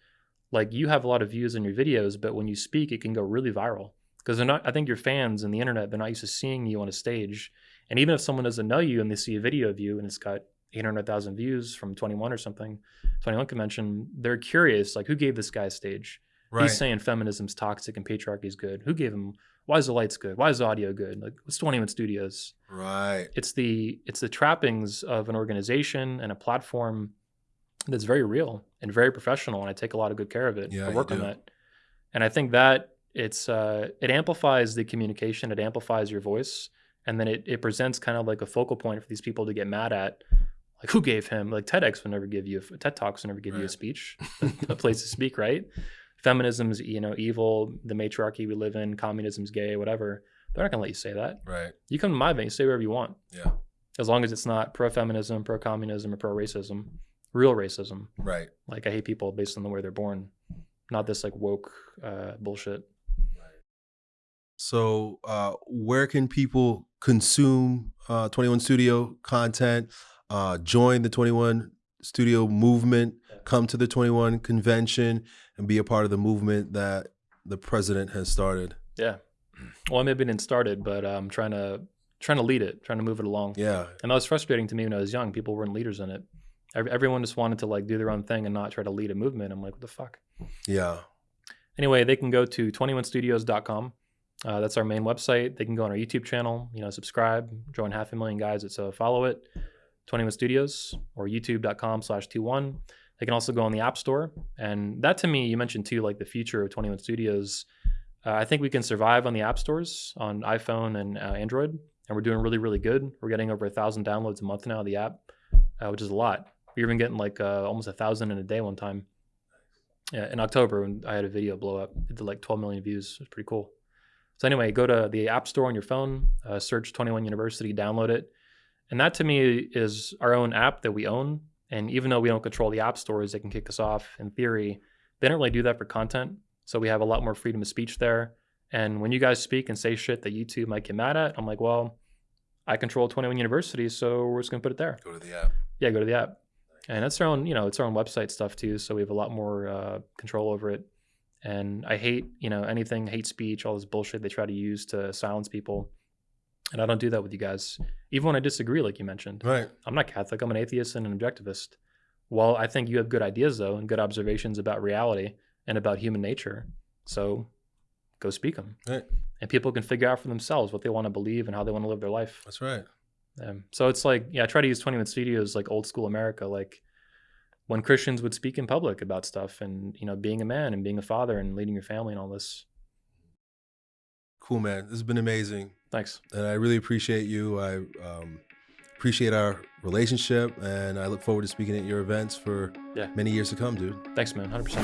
like you have a lot of views on your videos, but when you speak, it can go really viral because they're not, I think your fans and the internet, they're not used to seeing you on a stage. And even if someone doesn't know you and they see a video of you and it's got 800,000 views from 21 or something, 21 convention, they're curious, like who gave this guy a stage? Right. He's saying feminism's toxic and patriarchy's good. Who gave him, why is the lights good? Why is the audio good? Like what's 21 studios? right. it's the it's the trappings of an organization and a platform that's very real and very professional and i take a lot of good care of it Yeah, i work on that and i think that it's uh, it amplifies the communication it amplifies your voice and then it, it presents kind of like a focal point for these people to get mad at like who gave him like tedx would never give you a, ted talks would never give you a speech a place to speak right feminism's you know evil the matriarchy we live in communism's gay whatever they're not going to let you say that Right. you come to my event you say whatever you want Yeah. as long as it's not pro-feminism, pro-communism, or pro-racism, real racism. Right. Like I hate people based on the way they're born, not this like woke uh, bullshit. So, uh, where can people consume uh, 21 Studio content, uh, join the 21 Studio movement, come to the 21 convention, and be a part of the movement that the president has started? Yeah. Well, I maybe it didn't started, but I'm trying to trying to lead it, trying to move it along. Yeah. And that was frustrating to me when I was young. People weren't leaders in it. Ev- Everyone just wanted to like do their own thing and not try to lead a movement. I'm like, what the fuck? Yeah. Anyway, they can go to 21studios.com. Uh, that's our main website. They can go on our YouTube channel, you know, subscribe, join half a million guys that so follow it, 21 Studios or youtube.com slash 21. They can also go on the App Store. And that to me, you mentioned too, like the future of 21 Studios. Uh, I think we can survive on the app stores on iPhone and uh, Android. And we're doing really, really good. We're getting over a thousand downloads a month now of the app, uh, which is a lot. We're even getting like uh, almost a thousand in a day one time. Yeah, in October when I had a video blow up, it did like 12 million views. It was pretty cool. So anyway, go to the App Store on your phone, uh, search 21 University, download it, and that to me is our own app that we own. And even though we don't control the app stores, they can kick us off. In theory, they don't really do that for content, so we have a lot more freedom of speech there. And when you guys speak and say shit that YouTube might get mad at, I'm like, well, I control 21 University, so we're just gonna put it there Go to the app. yeah, go to the app. And it's our own, you know, it's our own website stuff too. So we have a lot more uh, control over it. And I hate, you know, anything hate speech, all this bullshit they try to use to silence people. And I don't do that with you guys, even when I disagree, like you mentioned. Right. I'm not Catholic. I'm an atheist and an objectivist. Well, I think you have good ideas though, and good observations about reality and about human nature. So go speak them, Right. and people can figure out for themselves what they want to believe and how they want to live their life. That's right. Um, so it's like, yeah, I try to use 21 Studios like old school America, like when Christians would speak in public about stuff and, you know, being a man and being a father and leading your family and all this. Cool, man. This has been amazing. Thanks. And I really appreciate you. I um, appreciate our relationship. And I look forward to speaking at your events for Yeah. many years to come, dude. Thanks, man. 100%.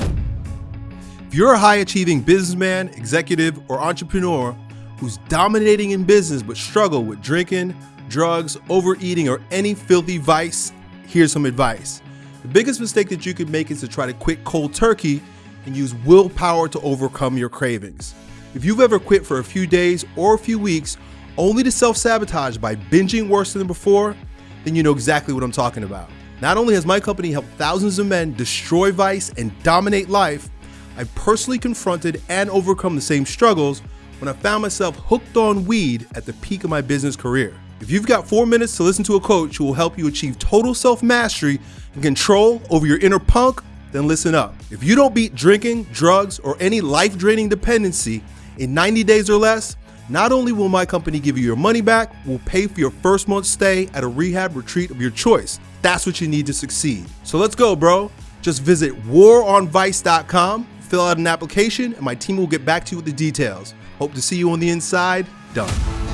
If you're a high achieving businessman, executive, or entrepreneur who's dominating in business but struggle with drinking, drugs, overeating, or any filthy vice, here's some advice. The biggest mistake that you could make is to try to quit cold turkey and use willpower to overcome your cravings. If you've ever quit for a few days or a few weeks only to self sabotage by binging worse than before, then you know exactly what I'm talking about. Not only has my company helped thousands of men destroy vice and dominate life, I personally confronted and overcome the same struggles when I found myself hooked on weed at the peak of my business career. If you've got four minutes to listen to a coach who will help you achieve total self mastery and control over your inner punk, then listen up. If you don't beat drinking, drugs, or any life draining dependency in 90 days or less, not only will my company give you your money back, we'll pay for your first month's stay at a rehab retreat of your choice. That's what you need to succeed. So let's go, bro. Just visit waronvice.com, fill out an application, and my team will get back to you with the details. Hope to see you on the inside. Done.